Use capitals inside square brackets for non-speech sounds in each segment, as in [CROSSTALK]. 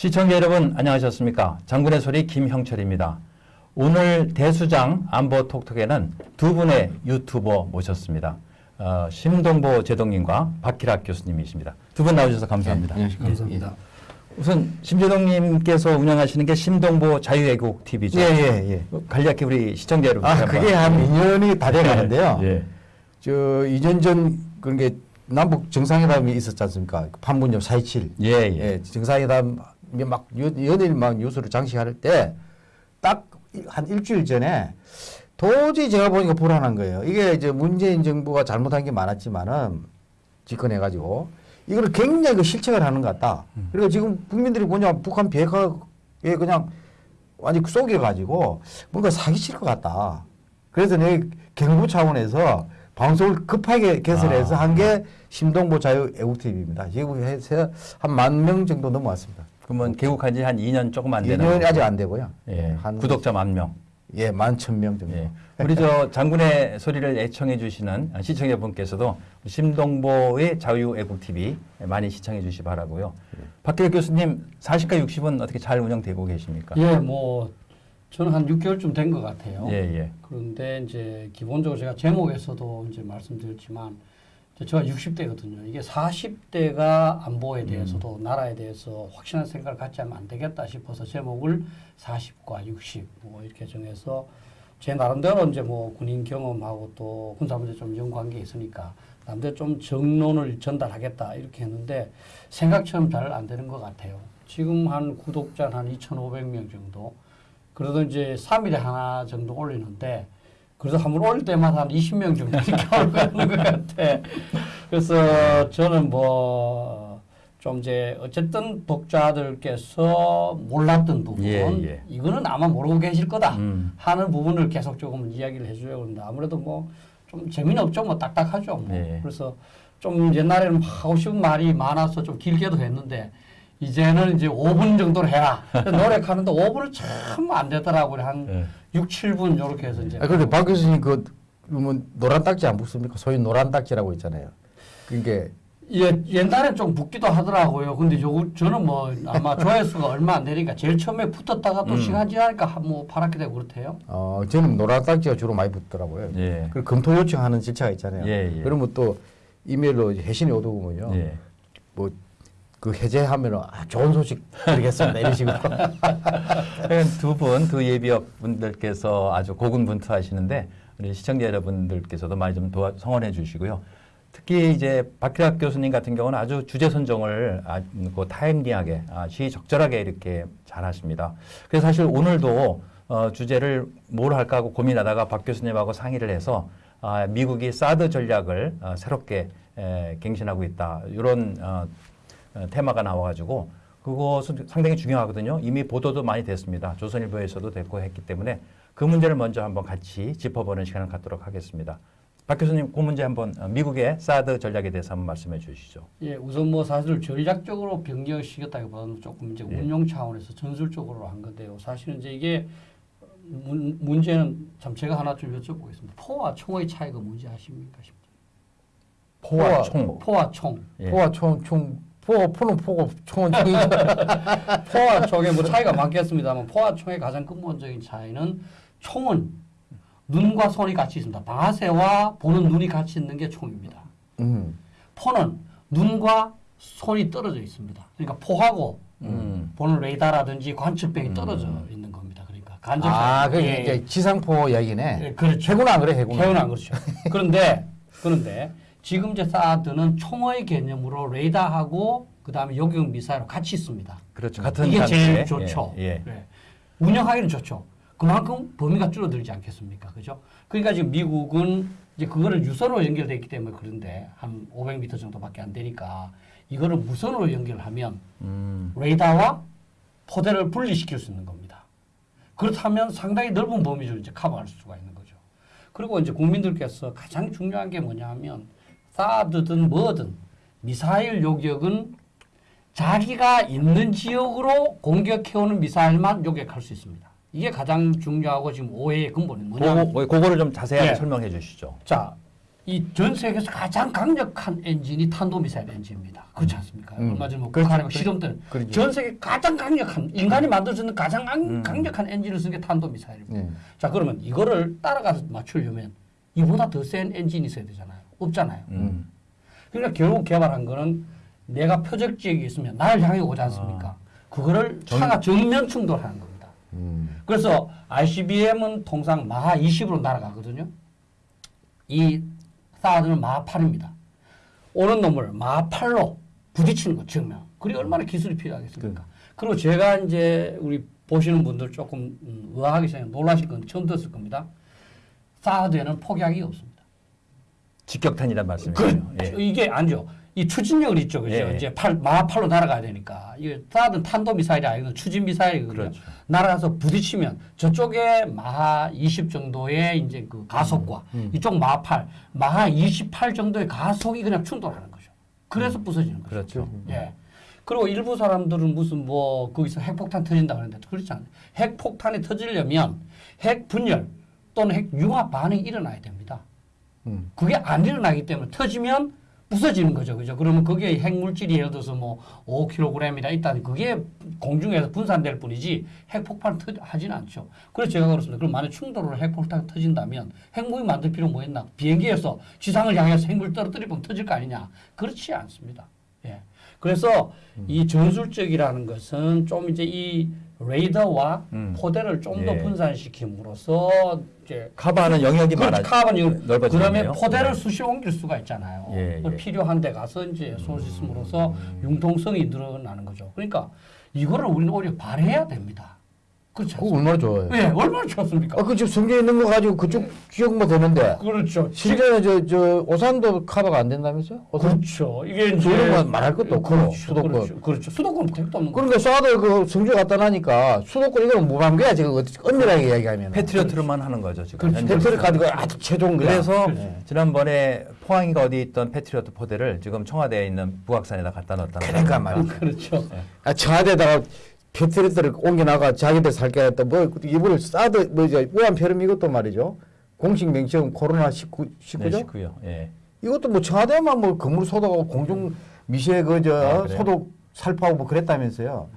시청자 여러분 안녕하셨습니까? 장군의 소리 김형철입니다. 오늘 대수장 안보 톡톡에는 두 분의 유튜버 모셨습니다. 어, 심동보 제동님과 박희락 교수님이십니다. 두 분 나오셔서 감사합니다. 네, 안녕하십니까. 감사합니다. 우선 심재동님께서 운영하시는 게 심동보 자유애국 TV죠. 예, 예, 예. 간략히 우리 시청자 여러분. 아, 그게 한 2년이 다 돼 가는데요. 예. 저 2년 전 그런 게 남북 정상회담이 있었지 않습니까? 판문점 4.27. 예, 예. 예, 정상회담 막 연- 연일 막 뉴스로 장식할 때 딱 한 일주일 전에 도저히 제가 보니까 불안한 거예요. 이게 이제 문재인 정부가 잘못한 게 많았지만은 집권해가지고 이거를 굉장히 그 실책을 하는 것 같다. 그리고 지금 국민들이 보냐 북한 비핵화에 그냥 완전 속여가지고 뭔가 사기칠 것 같다. 그래서 내 경부 차원에서 방송을 급하게 개설해서 아. 한게 심동보 자유 애국 TV입니다. 지금 해서 한 만 명 정도 넘어왔습니다. 그러면 개국한 지 한 2년 조금 안 되는 2년이 아직 안 되고요. 예. 한 구독자 만 명. 예, 만 천 명 정도. 예. 우리 저 [LAUGHS] 장군의 소리를 애청해 주시는 시청자분께서도 심동보의 자유애국 TV 많이 시청해 주시 바라고요. 박기혁 교수님 40과 60은 어떻게 잘 운영되고 계십니까? 예, 뭐 저는 한 6개월쯤 된 것 같아요. 예, 예. 그런데 이제 기본적으로 제가 제목에서도 이제 말씀드렸지만 이 제 제가 60대거든요. 이게 40대가 안보에 음. 대해서도 나라에 대해서 확실한 생각을 갖지 않으면 안 되겠다 싶어서 제목을 40과 60 뭐 이렇게 정해서 제 나름대로 이제 뭐 군인 경험하고 또 군사 문제 좀 연관계 있으니까 남들 좀 정론을 전달하겠다 이렇게 했는데 생각처럼 잘 안 되는 것 같아요. 지금 한 구독자 한 2,500명 정도. 그래도 이제 3일에 하나 정도 올리는데 그래도 한번 올릴 때마다 한 20명 정도 이렇게 [LAUGHS] 올고 있는 것 같아. 그래서 저는 뭐 좀 이제 어쨌든 독자들께서 몰랐던 부분 예, 예. 이거는 아마 모르고 계실 거다 음. 하는 부분을 계속 조금 이야기를 해주려고 합니다. 아무래도 뭐 좀 재미는 없죠. 뭐 딱딱하죠. 뭐. 예. 그래서 좀 옛날에는 하고 싶은 말이 많아서 좀 길게도 했는데 이제는 이제 5분 정도로 해라. [LAUGHS] 노력하는데 5분은 참 안 되더라고요. 한 예. 6, 7분 이렇게 해서 이제. 아, 그런데 박 교수님 그, 뭐 노란 딱지 안 붙습니까? 소위 노란 딱지라고 있잖아요. 그게 예, 옛날엔 좀 붙기도 하더라고요. 근데 요, 저는 뭐 아마 [LAUGHS] 조회수가 얼마 안 되니까 제일 처음에 붙었다가 또 음. 시간 지나니까 한뭐 파랗게 되고 그렇대요. 어, 저는 노란 딱지가 주로 많이 붙더라고요. 예. 그 검토 요청하는 절차가 있잖아요. 예, 예. 그러면 또 이메일로 해신이 오더군요. 예. 뭐 그 해제하면 아, 좋은 소식 드리겠습니다 이런 식으로. [LAUGHS] 두 분, 두 예비역 분들께서 아주 고군분투하시는데 우리 시청자 여러분들께서도 많이 좀 도와 성원해 주시고요. 특히 이제 박희락 교수님 같은 경우는 아주 주제 선정을 아주 그 타임리하게, 아, 시적절하게 이렇게 잘 하십니다. 그래서 사실 오늘도 어, 주제를 뭘 할까 하고 고민하다가 박 교수님하고 상의를 해서 아, 미국이 사드 전략을 어, 새롭게 에, 갱신하고 있다. 이런 어, 어, 테마가 나와가지고 그것은 상당히 중요하거든요. 이미 보도도 많이 됐습니다. 조선일보에서도 됐고 했기 때문에 그 문제를 먼저 한번 같이 짚어보는 시간을 갖도록 하겠습니다. 박 교수님, 그 문제 한번 어, 미국의 사드 전략에 대해서 한번 말씀해 주시죠. 예, 우선 뭐 사실 전략적으로 변경시켰다기보다는 조금 이제 예. 운용 차원에서 전술적으로 한 건데요. 사실은 이제 이게 문, 문제는 참 제가 하나 좀 여쭤보겠습니다. 포와 총의 차이가 뭔지 아십니까? 포와 포와- 총. 포와 총. 예. 포와 총, 총, 포, 포는 포고 총은 총이죠. [LAUGHS] 포와 총에 뭐 차이가 많겠습니다만 포와 총의 가장 근본적인 차이는 총은 눈과 손이 같이 있습니다. 방아쇠와 보는 눈이 같이 있는 게 총입니다. 음. 포는 눈과 손이 떨어져 있습니다. 그러니까 포하고 음. 보는 레이더라든지 관측병이 떨어져 음. 있는 겁니다. 그러니까 간접 아, 그 예, 이제 지상포 이야기네. 예, 그렇죠. 해군 안 그래, 해군. 해운 안 그렇죠. 그런데 그런데 지금 이제 사드는 총의 개념으로 레이더하고 그 다음에 요격 미사일로 같이 있습니다. 그렇죠. 같은 이게 단계에. 제일 좋죠. 예. 예. 네. 운영하기는 좋죠. 그만큼 범위가 줄어들지 않겠습니까? 그죠? 그러니까 지금 미국은 이제 그거를 유선으로 연결되어 있기 때문에 그런데 한 500m 정도밖에 안 되니까 이거를 무선으로 연결하면 음. 레이더와 포대를 분리시킬 수 있는 겁니다. 그렇다면 상당히 넓은 범위를 이제 커버할 수가 있는 거죠. 그리고 이제 국민들께서 가장 중요한 게 뭐냐 하면 사드든 뭐든 미사일 요격은 자기가 있는 지역으로 공격해오는 미사일만 요격할 수 있습니다. 이게 가장 중요하고 지금 오해의 근본이 뭐냐면 그거, 그거를 좀 자세하게 예. 설명해 주시죠. 자 이 전 세계에서 가장 강력한 엔진이 탄도미사일 엔진입니다. 그렇지 않습니까? 음. 얼마 전에 뭐. 북한하고 그렇죠. 실험 때 그렇죠. 전 세계 가장 강력한 인간이 만들 수 있는 가장 강- 음. 강력한 엔진을 쓴게 탄도미사일입니다. 네. 자 그러면 이거를 따라가서 맞추려면 이보다 더 센 엔진이 있어야 되잖아요. 없잖아요. 음. 그러니까 결국 개발한 거는 내가 표적 지역이 있으면 나를 향해 오지 않습니까? 그거를 차가 정면 충돌하는 겁니다. 음. 그래서 ICBM은 통상 마하 20으로 날아가거든요. 이 사드는 마하 8입니다. 오는 놈을 마하 8로 부딪히는 거 정면. 그게 얼마나 기술이 필요하겠습니까? 그리고 제가 이제 우리 보시는 분들 조금 음, 의아하게 생각 놀라실 건 처음 들었을 겁니다. 사드에는 폭약이 없습니다. 직격탄이란 말씀이죠. 예. 그, 이게 아니죠. 이 추진력을 있죠. 그죠? 예. 이제 팔, 마하 8로 날아가야 되니까. 이게 사드는 탄도 미사일이 아니고 추진 미사일이거든요. 그렇죠. 날아가서 부딪히면 저쪽에 마하 20 정도의 이제 그 가속과 음, 이쪽 마하 8, 마하 28 정도의 가속이 그냥 충돌하는 거죠. 그래서 부서지는 거죠. 그렇죠. 예. 그리고 일부 사람들은 무슨 뭐 거기서 핵폭탄 터진다 그러는데 그렇지 않아요. 핵폭탄이 터지려면 핵 분열 또는 핵 융합 반응이 일어나야 됩니다. 음. 그게 안 일어나기 때문에 터지면 부서지는 거죠. 그죠? 그러면 그게 핵물질이 예를 들어서 뭐 5kg이다 있다는 그게 공중에서 분산될 뿐이지 터 하지는 않죠. 그래서 제가 그렇습니다. 그럼 만약 충돌으로 핵폭탄 터진다면 핵무기 만들 필요 뭐 있나? 비행기에서 지상을 향해서 핵물 떨어뜨리면 터질 거 아니냐? 그렇지 않습니다. 예. 그래서 이 전술적이라는 것은 좀 이제 이 레이더와 음. 포대를 좀더 예. 분산시킴으로써 이제 커버하는 영역이 그렇죠. 많아 이거 넓어지네요. 그러면 포대를 네. 수시로 옮길 수가 있잖아요. 예, 그 예. 필요한 데 가서 이제 쏠수 있음으로써 융통성이 늘어나는 거죠. 그러니까 이거를 우리는 오히려 발휘해야 됩니다. 그렇죠. 그거 얼마나 좋아요. 예, 얼마나 좋습니까? 아, 그 지금 성경에 있는 거 가지고 그쪽 기억만 되는데. 그렇죠. 실제는 저, 저, 오산도 커버가 안 된다면서요? 오산? 그렇죠. 이게 이제 그런 건 말할 것도 없고, 그렇죠. 수도권. 그렇죠. 그렇죠. 수도권 택도 없는 거. 그러니까 쏴도 그 성주 갖다 놔니까 수도권 이거는 무방비야, 지금 엄밀하게 이야기하면. 패트리어트로만 하는 거죠 지금. 그렇죠. 현재. 패트리 가지고 아주 최종 그냥. 그래서 네. 지난번에 포항인가 어디 있던 패트리어트 포대를 지금 청와대에 있는 북악산에다 갖다 놨다는 그러니까 거니까. 말이야. 그렇죠. 아, 청와대에다가 패트리어트를 옮겨놔가 자기들 살게 했다. 뭐, 이분을 싸도, 뭐, 이제, 우한폐렴 이것도 말이죠. 공식 명칭은 코로나 19, 네, 19죠? 19요. 예. 이것도 뭐 청와대만 뭐 건물 소독하고 공중 미세 그저 아? 소독 살포하고 뭐 그랬다면서요.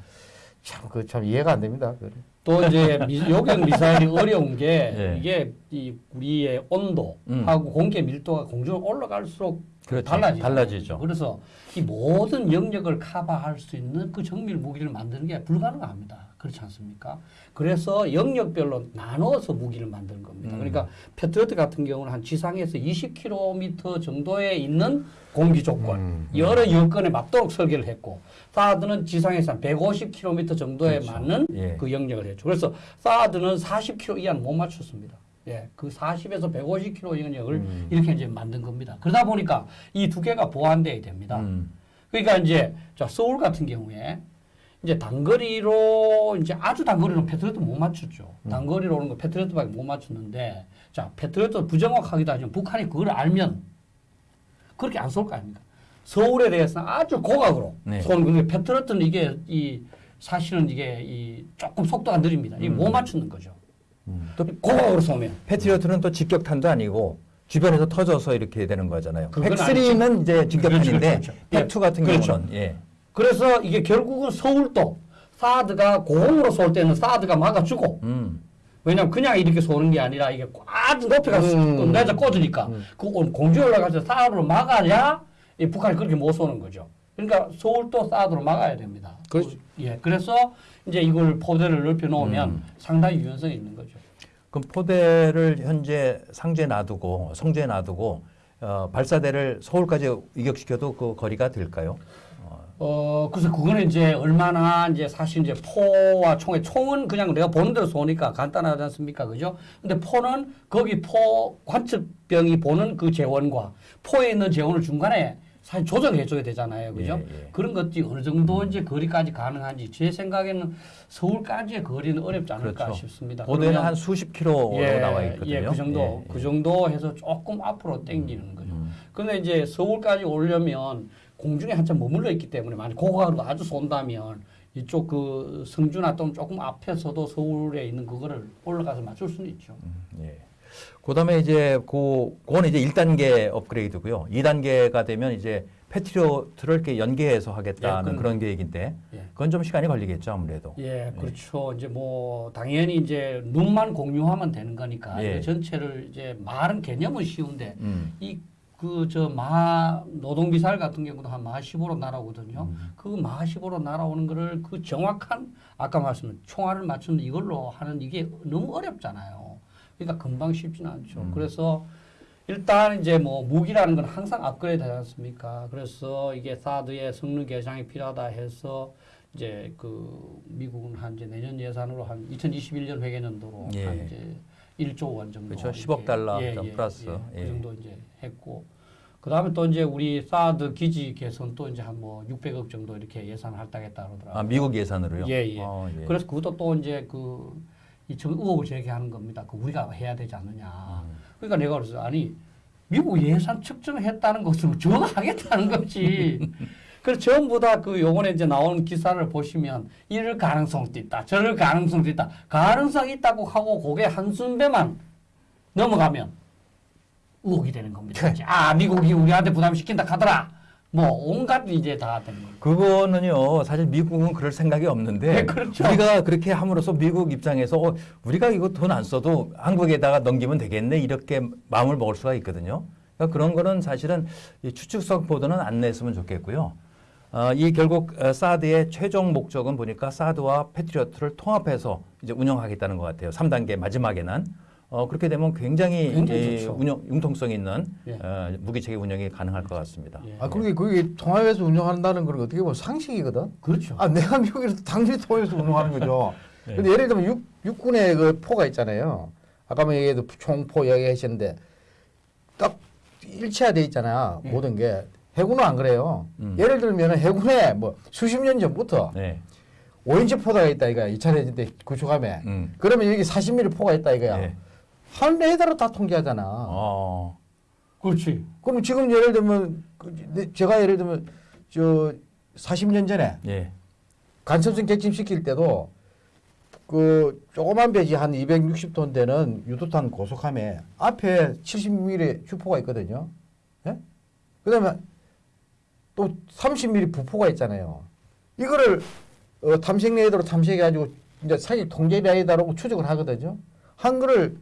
참 그 참 이해가 안 됩니다. 그래. 또 이제 미, 요격 미사일이 어려운 게 [LAUGHS] 예. 이게 이 우리의 온도하고 음. 공기 밀도가 공중으로 올라갈수록 그렇죠. 달라지죠. 달라지죠. 그래서 이 모든 영역을 커버할 수 있는 그 정밀 무기를 만드는 게 불가능합니다. 그렇지 않습니까? 그래서 영역별로 나눠서 무기를 만드는 겁니다. 음. 그러니까 패트리어트 같은 경우는 한 지상에서 20km 정도에 있는 공기 조건, 음. 여러 여건에 맞도록 설계를 했고, 사드는 지상에서 한 150km 정도에 그렇죠. 맞는 예. 그 영역을 했죠. 그래서 사드는 40km 이하는 못 맞췄습니다. 예, 그 40에서 150km 영역을 음. 이렇게 이제 만든 겁니다. 그러다 보니까 이두 개가 보완돼야 됩니다. 음. 그러니까 이제 자 서울 같은 경우에 이제 단거리로 이제 아주 단거리로 패트리어트 못 맞췄죠. 음. 단거리로 오는 거 패트리어트밖에 못 맞췄는데 자 패트리어트 부정확하기도 하지만 북한이 그걸 알면 그렇게 안 쏠 거 아닙니까? 서울에 대해서는 아주 고각으로 네. 쏘는 건데 패트리어트는 이게 이 사실은 이게 이 조금 속도가 느립니다. 이게 음. 못 맞추는 거죠. 또 고각으로 쏘면 패트리어트는 또 직격탄도 아니고 주변에서 터져서 이렇게 되는 거잖아요. 그건 팩3는 이제 직격탄인데 그렇죠, 그렇죠. 팩2 같은 그렇죠. 경우는 예. 그래서 이게 결국은 서울도 사드가 고공으로 쏠 때는 사드가 막아주고 음. 왜냐면 그냥 이렇게 쏘는 게 아니라 이게 아주 높이 가서 음. 내자 꽂으니까 그 공중에 올라가서 사드로 막아야 이 북한이 그렇게 못 쏘는 거죠. 그러니까 서울도 사드로 막아야 됩니다. 그렇죠. 예, 그래서 이제 이걸 포대를 넓혀 놓으면 음. 상당히 유연성이 있는 거죠. 그럼 포대를 현재 상주에 놔두고 성주에 놔두고 어, 발사대를 서울까지 이격시켜도 그 거리가 될까요? 어, 그래서 그거는 이제 얼마나 이제 사실 이제 포와 총의 총은 그냥 내가 보는 대로 쏘니까 간단하지 않습니까? 그죠? 근데 포는 거기 포 관측병이 보는 그 재원과 포에 있는 재원을 중간에 사실 조정해 줘야 되잖아요. 그죠? 예, 예. 그런 것들이 어느 정도 이제 거리까지 가능한지 제 생각에는 서울까지의 거리는 어렵지 않을까 그렇죠. 싶습니다. 그러면 한 수십 킬로로 나와 있거든요. 예, 그 정도, 예, 예. 그 정도 해서 조금 앞으로 당기는 거죠. 음. 근데 이제 서울까지 오려면 공중에 한참 머물러 있기 때문에 만약 고각으로 아주 쏜다면 이쪽 그 성주나 또는 조금 앞에서도 서울에 있는 그거를 올라가서 맞출 수는 있죠. 음, 예. 그 다음에 이제 그 그거는 이제 1단계 업그레이드고요. 2단계가 되면 이제 패트리어트를 이렇게 연계해서 하겠다는 예, 그- 그런 계획인데 예. 그건 좀 시간이 걸리겠죠 아무래도. 예, 그렇죠. 이제 뭐 당연히 이제 눈만 공유하면 되는 거니까 예. 전체를 이제 말은 개념은 쉬운데 음. 이그 저 마 노동비살 같은 경우도 한 15로 날아오거든요. 음. 그 15로 날아오는 거를 그 정확한 아까 말씀드린 총알을 맞추는 이걸로 하는 이게 너무 어렵잖아요. 그러니까 금방 쉽지는 않죠. 음. 그래서 일단 이제 뭐 무기라는 건 항상 업그레이드 하지 않습니까? 그래서 이게 사드의 성능 개량이 필요하다 해서 이제 그 미국은 한 이제 내년 예산으로 한 2021년 회계년도로 예. 한 이제 1조 원 정도 그렇죠. 이렇게 10억 달러 예, 좀 예, 플러스. 예, 예. 그 정도 이제 했고 그다음에 또 이제 우리 사드 기지 개선 또 이제 한 뭐 600억 정도 이렇게 예산 할당했다 그러더라고요. 아 미국 예산으로요? 예, 예. 어, 예. 그래서 그것도 또 이제 그 이청 의혹을 제기하는 겁니다. 그 우리가 해야 되지 않느냐. 음. 그러니까 내가 그래서 아니 미국 예산 측정했다는 것은 저가 하겠다는 거지. 그래서 전부 다 그 요번에 이제 나온 기사를 보시면 이럴 가능성도 있다. 저럴 가능성도 있다. 가능성 있다고 하고 그게 한순배만 넘어가면 의혹이 되는 겁니다. 이제 아 미국이 우리한테 부담시킨다 하더라. 뭐 온갖 이제 다 거예요. 그거는요 사실 미국은 그럴 생각이 없는데 네, 그렇죠. 우리가 그렇게 함으로써 미국 입장에서 어, 우리가 이거 돈 안 써도 한국에다가 넘기면 되겠네 이렇게 마음을 먹을 수가 있거든요. 그러니까 그런 거는 사실은 이 추측성 보도는 안 냈으면 좋겠고요. 어, 이 결국 어, 사드의 최종 목적은 보니까 사드와 패트리어트를 통합해서 이제 운영하겠다는 것 같아요. 3단계 마지막에는 어, 그렇게 되면 굉장히, 굉장히. 운영 융통성 있는 예. 어, 무기 체계 운영이 가능할 것 같습니다. 예. 아 그게 그게 통합해서 운영한다는 건 어떻게 보면 상식이거든. 그렇죠. 아 내가 미국에서 당연히 통합해서 운영하는 거죠. [LAUGHS] 네. 근데 예를 들면 육, 육군의 그 포가 있잖아요. 아까 뭐 얘기해도 총포 이야기하셨는데 딱 일체화돼 있잖아요. 예. 모든 게 해군은 안 그래요. 음. 예를 들면 해군에 뭐 수십 년 전부터 네. 5인치 포대가 있다 이거야. 2차 대전 때 구축함에. 음. 그러면 여기 40mm 포가 있다 이거야. 네. 한 레이더로 다 통제하잖아. 어. 그렇지. 그럼 지금 예를 들면 그, 네, 제가 예를 들면 저 40년 전에 예. 간첩성 객침 시킬 때도 그 조그만 배지 한 260톤 되는 유도탄 고속함에 앞에 70mm 주포가 있거든요. 예? 그다음에 또 30mm 부포가 있잖아요. 이거를 어, 탐색 레이더로 탐색해가지고 이제 사기 통제 레이더라고 추적을 하거든요. 한 거를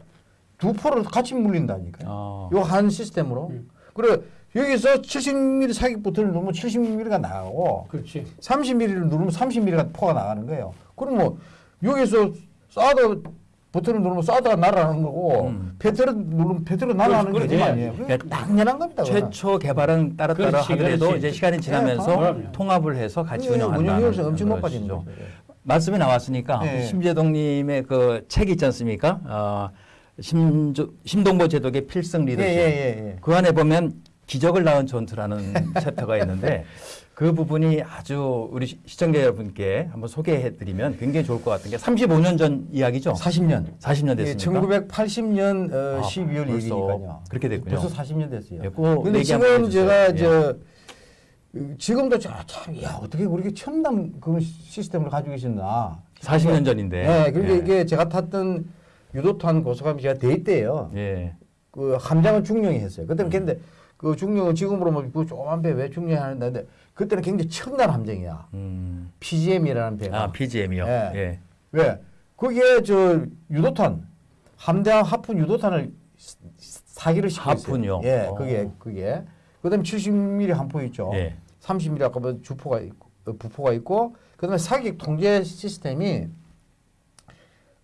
두 포를 같이 물린다니까요. 어. 요한 시스템으로. 음. 그래 여기서 70mm 사기 버튼을 누르면 70mm가 나가고 그렇지. 30mm를 누르면 30mm가 포가 나가는 거예요. 그럼 뭐 여기서 사드 버튼을 누르면 사드가 날아가는 거고 음. 페트를 누르면 페트로 날아가는 거지 그렇지. 아니에요. 그러니까 당연한 겁니다. 최초 개발은 따로따로 그렇지, 하더라도 그렇지. 이제 시간이 지나면서 네. 통합을 해서 같이 예, 운영한다는 운영 효율이 엄청 높아지는. 거죠. 예. 말씀이 나왔으니까 네. 심재동님의 그책 있지 않습니까? 어, 심조, 심동보 제독의 필승 예, 리더십. 예, 예, 예. 그 안에 보면 기적을 낳은 전투라는 [LAUGHS] chapter가 있는데 그 부분이 아주 우리 시- 시청자 여러분께 한번 소개해드리면 굉장히 좋을 것 같은 게 35년 전 이야기죠. 40년. 40년 예, 됐습니까? 1980년 어, 아, 12월 벌써 1일이니까요. 그렇게 됐군요. 벌써 40년 됐어요. 예, 꼭 근데 지금. 제가 예. 저 어, 지금도 저, 참, 야 어떻게 그렇게 첨단 그 시스템을 가지고 계셨나? 40년 전인데. 네, 그러니까 예. 이게 제가 탔던 유도탄 고속함이 제가 대때예요 예. 그 함장은 중령이 했어요. 그때는 근데 그 중령은 지금으로 보면 그 조그만 배왜 중령이 하는데 그때는 굉장히 첨단 함정이야. 음. PGM이라는 배가. 아, PGM이요. 예. 예. 왜? 거기에 저 유도탄 함대함 하푼 유도탄을 사- 사기를 시키고 하푼이요? 있어요. 예, 어. 그게 그게. 그다음에 70mm 함포 있죠. 예. 30mm 아까 뭐 주포가 있고 어, 부포가 있고 그다음에 사격 통제 시스템이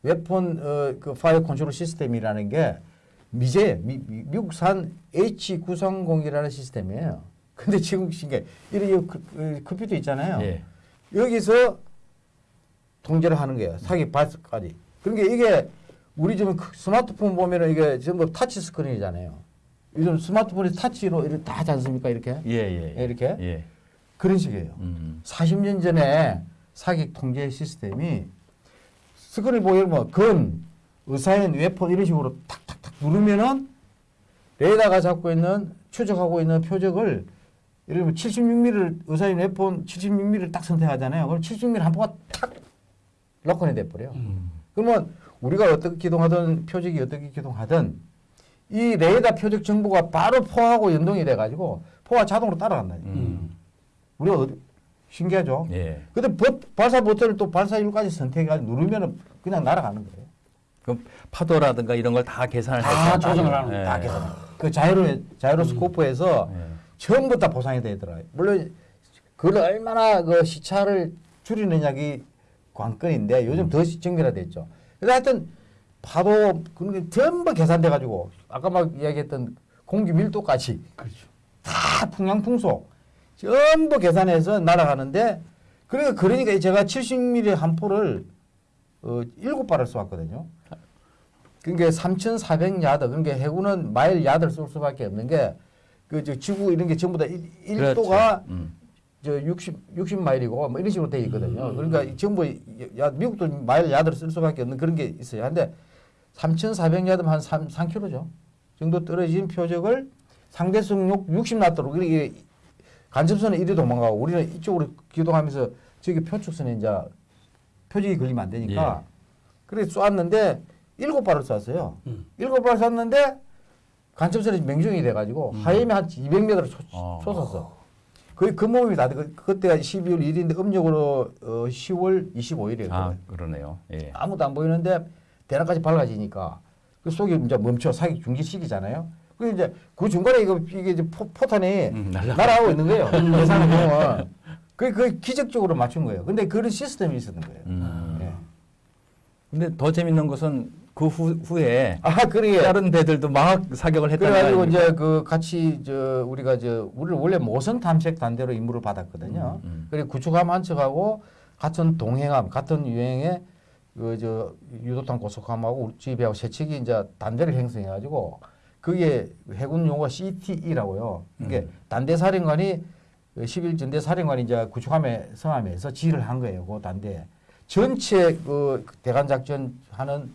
weapon 어, 그 fire control system이라는 게 미제 미, 미, 미국산 H930이라는 시스템이에요. [LAUGHS] 근데 지금 신게 이런 그, 그, 컴퓨터 있잖아요. 예. 여기서 통제를 하는 거예요. 사기 발사까지. 그러니까 이게 우리 지금 그 스마트폰 보면은 이게 전부 터치 스크린이잖아요. 요즘 스마트폰이 터치로 이렇게 다 하지 않습니까? 이렇게 예, 예. 예. 이렇게 예. 그런 식이에요. 음. 40년 전에 사격 통제 시스템이 스크린 보면 뭐 gun assign weapon 이런 식으로 탁탁탁 누르면은 레이더가 잡고 있는 추적하고 있는 표적을 예를 들면 76mm를 assign weapon 76mm를 딱 선택하잖아요. 그럼 76mm 함포가 탁 lock on이 돼 버려. 요 음. 그러면 우리가 어떻게 기동하든 표적이 어떻게 기동하든 이 레이더 표적 정보가 바로 포하고 연동이 돼가지고 포가 자동으로 따라간다. 음. 우리가 어디, 신기하죠? 예. 근데 버, 발사 버튼을 또 발사율까지 선택해가지고 누르면은 그냥 날아가는 거예요. 그럼 파도라든가 이런 걸 다 계산을 다 해서 조정을 하는 예. 다 계산. 그 자이로 자이로스코프에서 예. 전부 다 보상이 되더라고요. 물론 그걸 얼마나 그 시차를 줄이느냐기 관건인데 요즘 더 정밀화됐죠. 그래서 하여튼 파도 그런 게 전부 계산돼 가지고 아까 막 이야기했던 공기 밀도까지 그렇죠. 다 풍향 풍속 전부 계산해서 날아가는데 그러니까 그러니까 제가 70mm 한 포를 어, 7발을 쏘았거든요. 그러니까 3,400 야드 그러니까 해군은 마일 야드를 쏠 수밖에 없는 게 그 지구 이런 게 전부 다 1, 그렇죠. 도가 음. 저 60, 60마일이고 뭐 이런 식으로 돼 있거든요. 그러니까 이 전부 야, 미국도 마일 야드를 쓸 수밖에 없는 그런 게 있어요. 근데 3,400 야드면 한 3, 3km죠. 정도 떨어진 표적을 상대성 60나트로 이렇게 간접선은 이리 도망가고 우리는 이쪽으로 기동하면서 저기 표축선에 이제 표적이 걸리면 안 되니까 그래 쏘았는데 일곱 발을 쐈어요. 음. 일곱 발 쐈는데 간접선이 맹종이 돼가지고 하임이 한 200m를 어. 솟았어. 거의 그 몸이 다 그- 그때가 12월 1일인데 음력으로 어, 10월 25일이에요. 아 그러네요. 예. 아무도 안 보이는데 대낮까지 밝아지니까 그 속이 이제 멈춰 사격 중지시키잖아요. 그 이제 그 중간에 이거 이게 이제 포, 포탄이 음, 날아가- 날아가고 있는 거예요. 예상을 보면 그, 그 기적적으로 맞춘 거예요. 근데 그런 시스템이 있었던 거예요. 음. 예. 근데 더 재밌는 것은 그 후, 후에 아, 그러게. 다른 배들도 막 사격을 했다는 그래가지고? 이제 그 같이 저 우리가 저 우리를 원래 모선 탐색 단대로 임무를 받았거든요. 음, 음. 그리고 구축함 한 척하고 같은 동해함, 같은 유행의 그저 유도탄 고속함하고 우리 집하고 세 척이 이제 단대를 형성해가지고 그게 해군 용어가 CTE라고요. 이게 음. 단대 사령관이 11 전대 사령관이 이제 구축함에 승함해서 지휘를 한 거예요. 그 단대 전체 그 대간 작전 하는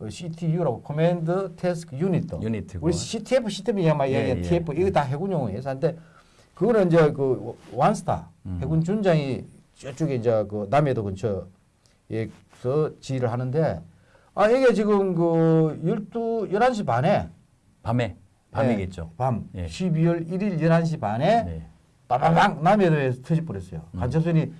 그 CTU라고 command task unit도 unit고. 우리 CTF, CTF 막 예, 예. TF 이거 다 해군 용어예요. 근데 그거는 이제 그 완스타 음. 해군 준장이 저쪽에 이제 그 남해도 근처에서 지휘를 하는데 아 이게 지금 그 12, 11시 반에 밤에 밤이겠죠. 예, 밤 예. 12월 1일 11시 반에 네. 빠바방 남해도에서 터져버렸어요. 음. 간첩선이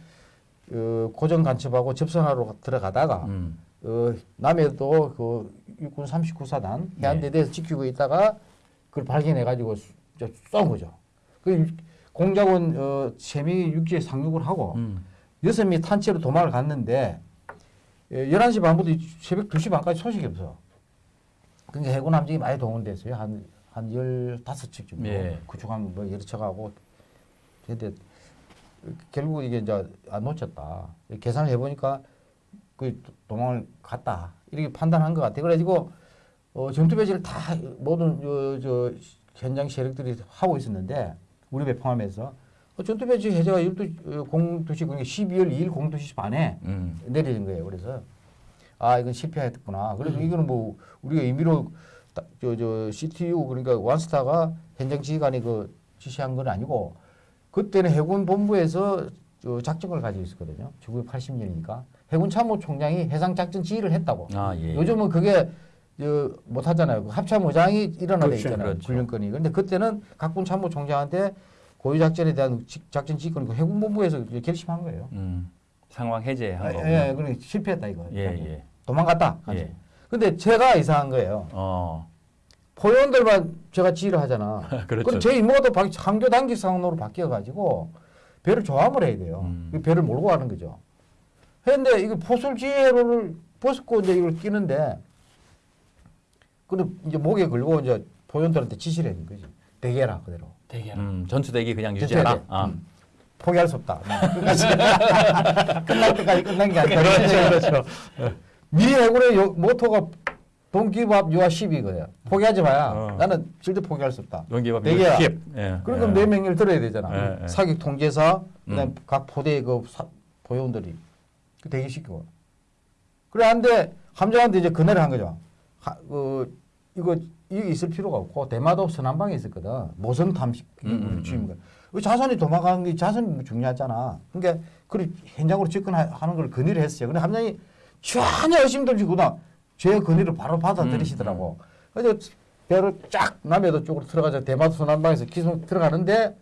어, 고정 간첩하고 접선하러 들어가다가 음. 어, 남해도 그 육군 39사단 해안대대에서 지키고 있다가 그걸 발견해가지고 쏜 거죠. 그 공작원 어, 세명이 육지에 상륙을 하고 음. 여섯 명이 탄체로 도망을 갔는데 예, 11시 반부터 새벽 2시 반까지 소식이 없어. 그러니까 해군 함정이 많이 동원됐어요. 한, 한 15척 정도. 예. 구축함 뭐 여러 척하고. 근데 결국 이게 이제 안 놓쳤다. 계산을 해보니까 그 도망을 갔다. 이렇게 판단한 것 같아. 그래가지고 어, 전투 배치를 다 모든 저, 저 현장 세력들이 하고 있었는데 우리 배 포함해서 어, 전투 배치 해제가 12, 어, 02시, 그러니까 12월 2일 02시 반에 음. 내려진 거예요. 그래서 아 이건 실패했구나. 그래서 이거는 뭐 우리가 임의로 저 저 CTU 그러니까 완스타가 현장 지휘관이 그 지시한 건 아니고 그때는 해군 본부에서 저 작전을 가지고 있었거든요. 1980년이니까 해군 참모총장이 해상 작전 지휘를 했다고. 아 예. 요즘은 그게 저 못하잖아요. 그 합참의장이 일어나돼 그렇죠, 있잖아요. 그렇죠. 군령권이. 근데 그때는 각군 참모총장한테 고유 작전에 대한 지- 작전 지휘권이 그 해군 본부에서 결심한 거예요. 음. 상황 해제한 아, 거고. 예, 그러니까 실패했다 이거. 예, 예. 도망갔다. 예. 근데 제가 이상한 거예요. 어. 포연들만 제가 지휘를 하잖아. [LAUGHS] 그렇죠. 그럼 제 임무가 또 상교 단기상으로 바뀌어가지고 배를 조함을 해야 돼요. 음. 그 배를 몰고 가는 거죠. 했는데 이거 포술 지혜로를 벗고 이제 이걸 끼는데 그럼 이제 목에 걸고 이제 포연들한테 지시를 했는 거지. 대게라 그대로. 대개는 음. 전투 대기 그냥 전투해야 유지하라. 돼. 아. 음. 포기할 수 없다. 음. 끝까지 끝날 때까지 끝난 게 아니라. 그렇죠, 그렇죠. 미 해군의 요- 모토가 Don't give up, you are ship이거든요. 포기하지 마야. 어. 나는 절대 포기할 수 없다. 연기밥 대개야. 힙. 예. 그러니까 예. 내 명령을 들어야 되잖아. 예, 예. 사격 통제사, 그다음 음. 각 포대의 그 사, 보요원들이 그 대기시키고. 그래 한데 함정한테 이제 그네를 한 거죠. 하, 그 이거 이게 있을 필요가 없고 대마도 서남방에 있었거든. 모성 탐식 음, 음. 그 자선이 도망가는 게 자선이 중요하잖아. 그러니까 그 현장으로 접근하는 걸 건의를 했어요. 근데 함정이 전혀 의심도 지구나 제 건의를 바로 받아들이시더라고. 그래서 배로 쫙 남해도 쪽으로 들어가서 대마도 소남방에서 기속 들어가는데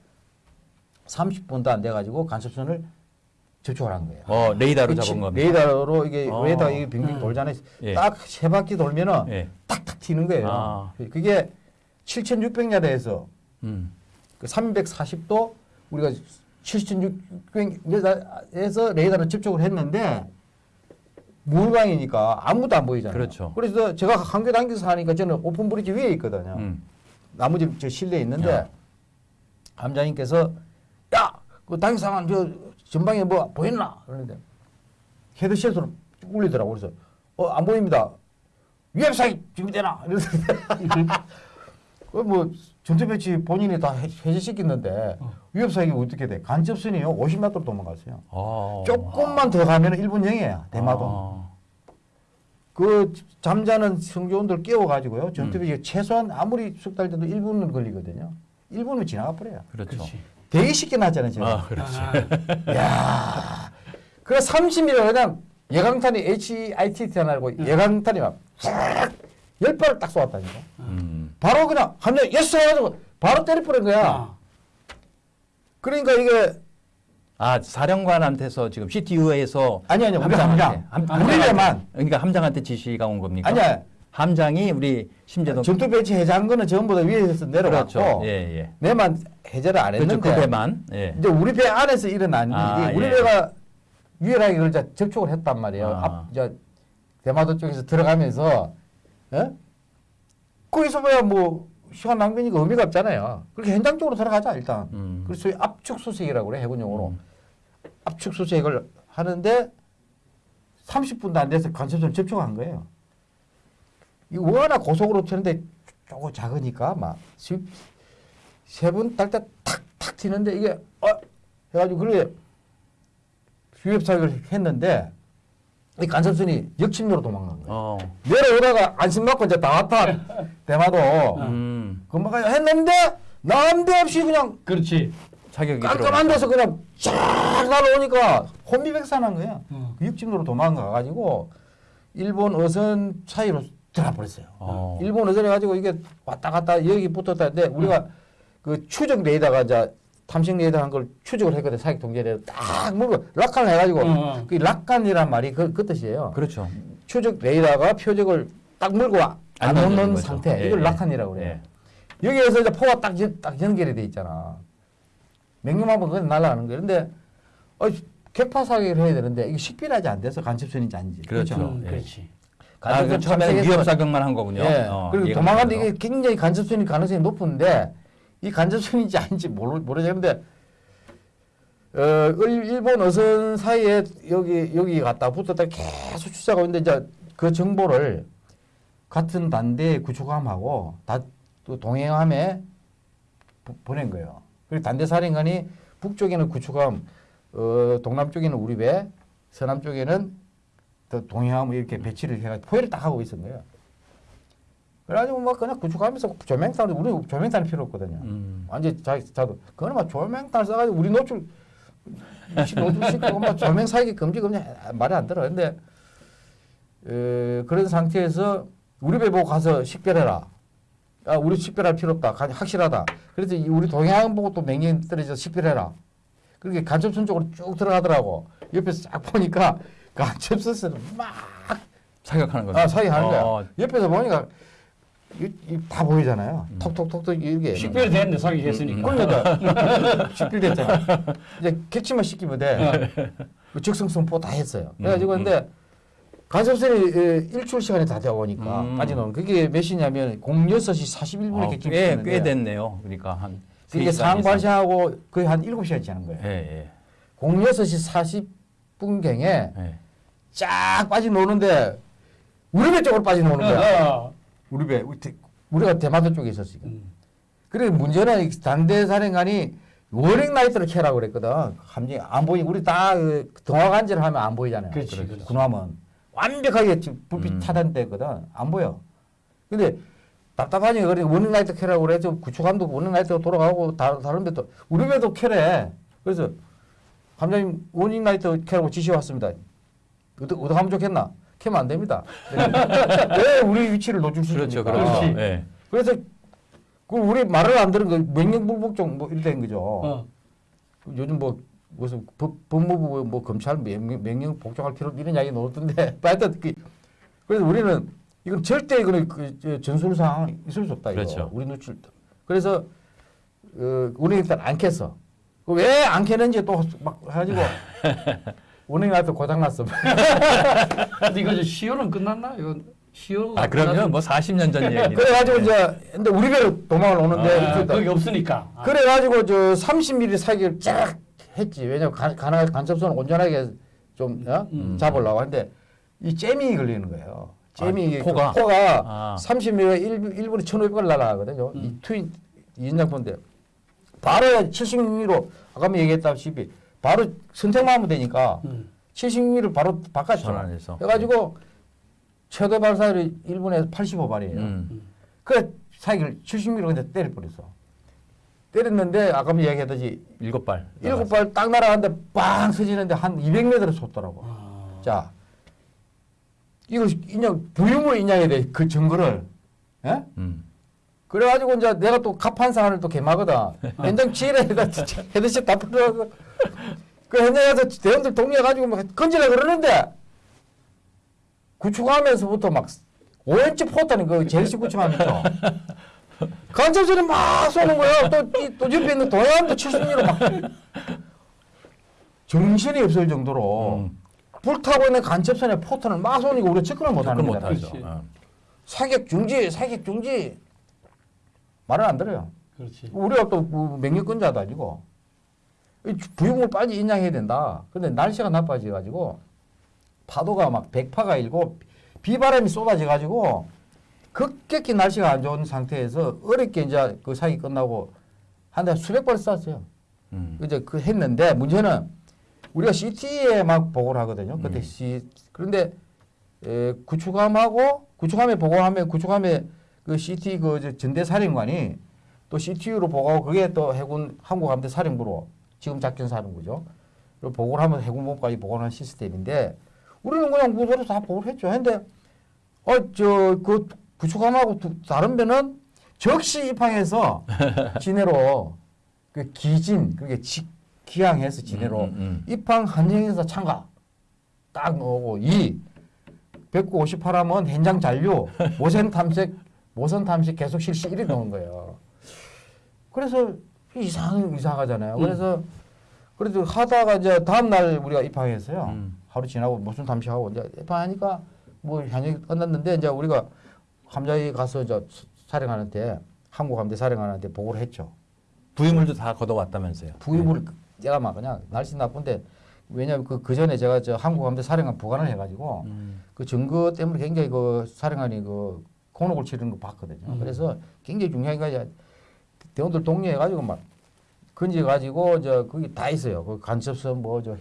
30분도 안 돼가지고 간섭선을 접촉을 한 거예요. 어, 레이더로 잡은 겁니다. 레이더로 이게 어. 레이더가 이게 빙빙 음. 돌잖아요. 예. 딱세 바퀴 돌면은 예. 탁탁 튀는 거예요. 아. 그게 7,600야드에서 음. 그 340도 우리가 7,600야드에서 레이더를 접촉을 했는데 물광이니까 아무도 안 보이잖아요. 그렇죠. 그래서 제가 한개 당겨서 하니까 저는 open bridge 위에 있거든요. 음. 나머지 저 실내에 있는데 야. 함장님께서 야, 그 당사관 저 전방에 뭐 보였나? 그러는데 헤드셋으로 쭉 울리더라고. 그래서 어 안 보입니다. 위협사격 준비되나? 이러서 그 [LAUGHS] [LAUGHS] 뭐 전투 배치 본인이 다 해- 해제시켰는데 어. 위협사격 어떻게 돼? 간첩선이요 50m로 도망갔어요. 어. 조금만 더 가면 일본 영해예요. 대마도. 어. 그 잠자는 성조원들 깨워가지고요. 전투 음. 배치 최소한 아무리 숙달돼도 1분은 걸리거든요. 1분은 지나가 버려요. 그렇죠. 되게 쉽게 났잖아요, 제가. 아, 그렇지. 아, [LAUGHS] 야 그래 30mm 그냥 예강탄이 HITT 하나고 예강탄이 막 열 발을 딱 쏘았다니까. 음. 바로 그냥 한 명 예스 해가지고 바로 때려버린 거야. 아, 그러니까 이게 아, 사령관한테서 지금 CTU에서 아니 아니 우리 함장, 우리만 그러니까 함장한테 지시가 온 겁니까? 아니야 함장이 우리 심재동 전투 배치 해제한 거는 전부 다 위에서 내려갔고 그렇죠. 예, 예. 내만 해제를 안 그렇죠. 했는데 그 배만. 예. 이제 우리 배 안에서 일어난 아, 일이 우리 예. 배가 유일하게 그걸 접촉을 했단 말이에요. 아. 앞, 이제 대마도 쪽에서 들어가면서, 예? 거기서 뭐야, 뭐, 시간 낭비니까 의미가 없잖아요. 그렇게 현장 쪽으로 들어가자, 일단. 음. 그래서 소위 압축 수색이라고 그래, 해군 용어로. 음. 압축 수색을 하는데 30분도 안 돼서 간첩선 접촉한 거예요. 이거 워낙 고속으로 튀는데 조금 작으니까 막 세분 딸때 탁탁 튀는데 이게 어 해가지고 그래 위협 사격을 했는데 이 간첩선이 역침로로 도망간 거예요. 어. 내려오다가 안심 맞고 이제 다 왔다 대마도 음. 금방 했는데 남대없이 그냥 그렇지. 자격이 깜깜한 데서 그냥 쫙 날아오니까 혼비백산한 거야. 어. 그 육진으로 도망가가지고 일본 어선 사이로 들어버렸어요. 어. 일본 어선이 가지고 이게 왔다 갔다 여기 붙었다는데 우리가 그 추적 레이더가 이제 탐색 레이더 한걸 추적을 했거든 사격 통제 레이더 딱 물고 lock-on을 해가지고 어, 어. 그 lock-on이란 말이 그, 그 뜻이에요. 그렇죠. 추적 레이더가 표적을 딱 물고 와- 안 거죠. 상태 예, 이걸 예. lock-on이라고 그래요. 예. 여기에서 이제 포가 딱, 연- 딱 연결이 돼 있잖아. 명령하면 그건 날아가는 거예요. 근데 어, 격파 사격을 해야 되는데 이게 식별하지 안 돼서 간첩선인지 아닌지. 그렇죠. 음, 예. 그렇지. 아, 그 처음에는 위협 사격만 한 거군요. 예. 어, 그리고 도망가는데. 이게 굉장히 간접선일 가능성이 높은데 이 간접선인지 아닌지 모르, 모르겠는데 어, 일- 일본 어선 사이에 여기 여기 갔다 붙었다 계속 추적하고 있는데 이제 그 정보를 같은 단대의 구축함하고 다또 동행함에 보- 보낸 거예요. 그리고 단대 사령관이 북쪽에는 구축함, 어, 동남쪽에는 우리 배, 서남쪽에는 또 동행함을 이렇게 배치를 해가지고 포위를 딱 하고 있었는 거예요. 그래가지고 막 그냥 구축하면서 조명탄 우리 조명탄 필요 없거든요. 음. 완전 자 자도 그거는 막 조명탄 써가지고 우리 노출 노출시키고 막 조명 사기 금지 금지 말이 안 들어. 근데 어, 그런 상태에서 우리 배 보고 가서 식별해라. 아, 우리 식별할 필요 없다. 가- 확실하다. 그래서 이 우리 동해안 보고 또 명령 떨어져 식별해라. 그렇게 간첩선 쪽으로 쭉 들어가더라고. 옆에서 쫙 보니까 간첩선은 막 사격하는 거죠. 아, 사격하는 거야. 어, 옆에서 보니까 다 보이잖아요. 음. 톡톡톡톡 이게. 식별이 됐네 사격했으니까. 그러니까 식별 됐잖아. 이제 캐치만 시키면 돼. 그 적성성포 다 했어요. 그래가지고 음, 근데 간첩선이 에, 일출 시간이 다 되어 오니까 음. 빠져나오는 그게 몇 시냐면 06시 41분에 어, 격침 꽤, 됐네요. 그러니까 한 이게 상황. 발생하고 거의 한 7시간 지나는 거예요. 예, 예. 06시 40분경에 예. 쫙 빠져나오는데 우리 배 쪽으로 빠져나오는 거야. 어, 우리 배 우리 대- 우리가 대마도 쪽에 있었으니까. 음. 그래 문제는 이 단대 사령관이 warning light를 켜라고 그랬거든. 함정이 안 보이. 우리 다그 등화관제를 하면 안 보이잖아요. 그렇지, 그렇지. 군함은 완벽하게 지금 불빛 음. 차단됐거든. 안 보여. 근데 답답하니 그래 warning light 켜라고 그래서 구축함도 warning light가 돌아가고 다, 다른 배도 우리 배도 켜래. 그래서 함장님 warning light 켜라고 지시 왔습니다. 어떻게 어떻게 하면 좋겠나? 켜면 안 됩니다. 왜 우리 위치를 노출 그렇죠, 시킵니까? 그렇죠. 그렇지. 예. 그래서 그 우리 말을 안 들은 거 명령불복종 뭐 이렇게 된 거죠. 어. 요즘 뭐 무슨 법, 법무부 뭐 검찰 명령, 명령 복종할 필요 이런 이야기 나오던데 [LAUGHS] 하여튼 그 그래서 우리는 이건 절대 이거는 그 저, 전술상 있을 수 없다 이거 그렇죠. 우리 노출 그래서 어, 우리 일단 안 캤어 왜안 캐는지 또 막 해가지고 [LAUGHS] 나서 고장났어 [LAUGHS] 근데 이거 이제 시효는 끝났나? 이건 시효가 아 그러면 뭐 40년 전 얘기. 그래가지고 이제 근데 우리가 도망을 오는데 아, 그게 없으니까. 아. 그래가지고 저 30mm 사기를 쫙 했지. 왜냐면 간, 간, 간첩선을 온전하게 좀 어? 음. 잡으려고 하는데 이 잼이 걸리는 거예요. 잼이 아, 포가? 그 포가 아. 30mm 1, 1분에 1,500걸 날아가거든요. 이 음. 트윈 이인장포인데 바로 76mm로 아까 뭐 얘기했다시피 바로 선택만 하면 되니까 음. 76mm 바로 바꿨죠. 전환해서. 해가지고 최대 발사율이 1분에 85발이에요. 음. 그래 사기를 70mm 근데 때려버렸어. 때렸는데 아까 뭐 얘기했듯이 일곱 발. 일곱 발 딱 날아가는데 빵 서지는데 한 200m를 솟더라고. 아. 자, 이거 인양 부유물 인양해야 돼그 증거를. 예? 음. 그래가지고 이제 내가 또 갑판사를 또 개마거든. [LAUGHS] 현장 해다 [LAUGHS] 헤드셋 다 풀어서 그 현장에서 대원들 동료해가지고 막 건지려 그러는데 구축하면서부터 막 5인치 포탄이 그 제일식 구축하면서 간첩들이 막 쏘는 거야. 또, 이- 또 옆에 있는 동해안도 70리로 막 정신이 없을 정도로 음. 불타고 있는 간첩선에 포탄을 막 쏘니까 우리가 접근을 못하는. 어. 사격 중지, 사격 중지 말을 안 들어요. 그렇지. 우리가 또뭐 명령권자도 아니고 이 부유물 빨리 인양해야 된다. 근데 날씨가 나빠져가지고 파도가 막 백파가 일고 비바람이 쏟아져가지고 급격히 날씨가 안 좋은 상태에서 어렵게 이제 그 사기 끝나고 한 달 수백 발 쐈어요. 음. 이제 그 했는데 문제는 우리가 CT에 막 보고를 하거든요. 그때 음. C 그런데 에, 구축함하고 구축함에 보고하면 구축함에 그 CT 그 이제 전대 사령관이 또 CTU로 보고하고 그게 또 해군 항공함대 사령부로 지금 작전 사령부죠. 그리고 보고를 하면 해군본까지 보고하는 시스템인데 우리는 그냥 무소로 다 보고를 했죠. 근데 어저 그 구축함하고 두- 다른 배는 적시 입항해서 [LAUGHS] 진해로 그 기진 그게 지, 기항해서 진해로 음, 음, 음. 입항 한정에서 참가 딱 나오고 이 198함은 현장 잔류 모선 탐색 모선 탐색 계속 실시 이렇게 나온 거예요. 그래서 이상 이상하잖아요. 음. 그래서 그래도 하다가 이제 다음 날 우리가 입항했어요. 음. 하루 지나고 모선 탐색하고 이제 입항하니까 뭐 현역이 끝났는데 이제 우리가 함자에 가서 이제 사령관한테 한국 함대 사령관한테 보고를 했죠. 부유물도 다 걷어왔다면서요. 부유물 제가 막 그냥 날씨 나쁜데 왜냐하면 그, 그 전에 제가 저 한국 함대 사령관 부관을 해가지고 음. 그 증거 때문에 굉장히 그 사령관이 그 곤혹을 치르는 거 봤거든요. 음. 그래서 굉장히 중요한 게 대원들 동료해가지고 막 건져가지고 저 거기 다 있어요. 그 간첩선 뭐저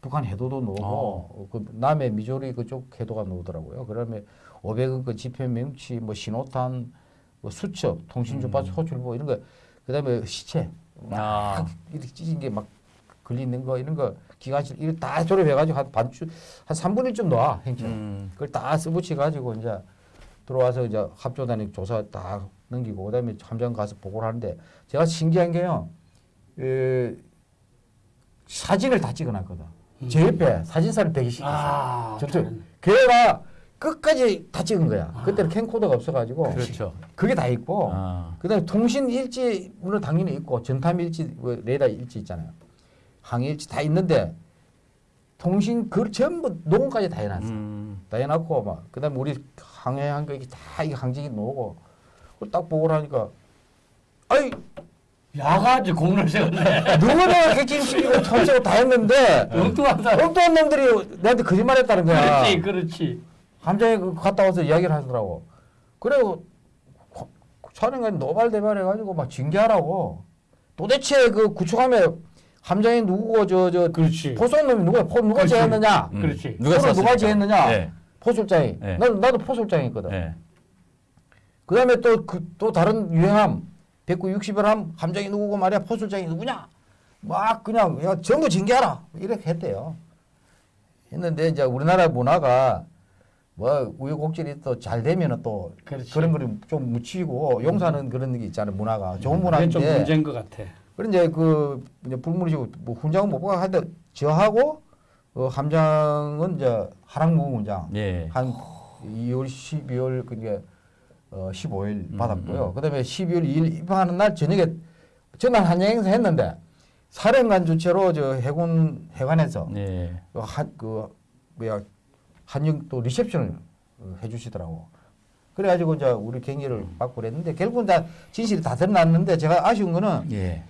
북한 해도도 나오고 어. 그 남해 미조리 그쪽 해도가 나오더라고요. 그다음에 500원 그 지표 명치 뭐 신호탄 뭐 수첩 통신 주파 호출보 이런 거 그다음에 시체 막 아. 이렇게 찢은 게 막 걸리는 거 이런 거 기관실 이렇게 다 조립해가지고 한 반주 한 3분의 1좀 놔 행정. 음. 그걸 다 써붙여 가지고 이제 들어와서 이제 합조단이 조사 다 넘기고 그다음에 함장 가서 보고를 하는데 제가 신기한 게요. 에, 사진을 다 찍어놨거든. 제 옆에 사진사를 배기시켰어. 아. 걔가 끝까지 다 찍은 거야. 그때는 캠코더가 없어가지고 그렇죠. 그게 다 있고 아. 그 다음에 통신 일지 물론 당연히 있고 전탐 일지 뭐 레이더 일지 있잖아요. 항해 일지 다 있는데 통신 그 전부 녹음까지 다 해놨어. 음. 다 해놨고 막 그 다음에 우리 항해한 거 이게 다 이게 항쟁이 나오고 딱 보고 하니까 아이 야가지 공을 세웠네. 누구나 객진시키고 참석을 다 했는데 [LAUGHS] 엉뚱한 사람. 엉뚱한 놈들이 내한테 거짓말했다는 거야. 그렇지, 그렇지. 함장에 그 갔다 와서 이야기를 하더라고. 그리고 촬영관이 노발대발해가지고 막 징계하라고. 도대체 그 구축함에 함장이 누구고 저저 그렇지. 포쏘는 놈이 누구야? 포 누가 그렇지. 제했느냐? 음. 그렇지. 누가? 제했느냐? 네. 포술장이. 네. 나도 나도 포술장이거든. 네. 그 다음에 또 그 또 다른 유행함 160을 함장이 누구고 말이야 포술장이 누구냐? 막 그냥 야 전부 징계하라 이렇게 했대요. 했는데 이제 우리나라 문화가 뭐 우여곡절이 또 잘 되면은 또 그렇지. 그런 거를 좀 묻히고 용서하는 그런 게 있잖아요 문화가 좋은 좀 문화인데 문제인 것 같아. 그런 이제 그 이제 불문이고 뭐 훈장은 못 받고 하는데 저하고 어, 함장은 이제 하락무궁 훈장 예. 한 2월 12월 그게 어 15일 음, 받았고요. 그다음에 12월 2일 입항하는 날 저녁에 전날 한양 행사 했는데 사령관 주최로 저 해군 해관에서 예. 그 한그 뭐야 한영 또 리셉션을 어, 해주시더라고. 그래가지고 이제 우리 경기를 받고 그랬는데 결국은 다 진실이 다 드러났는데 제가 아쉬운 거는 예.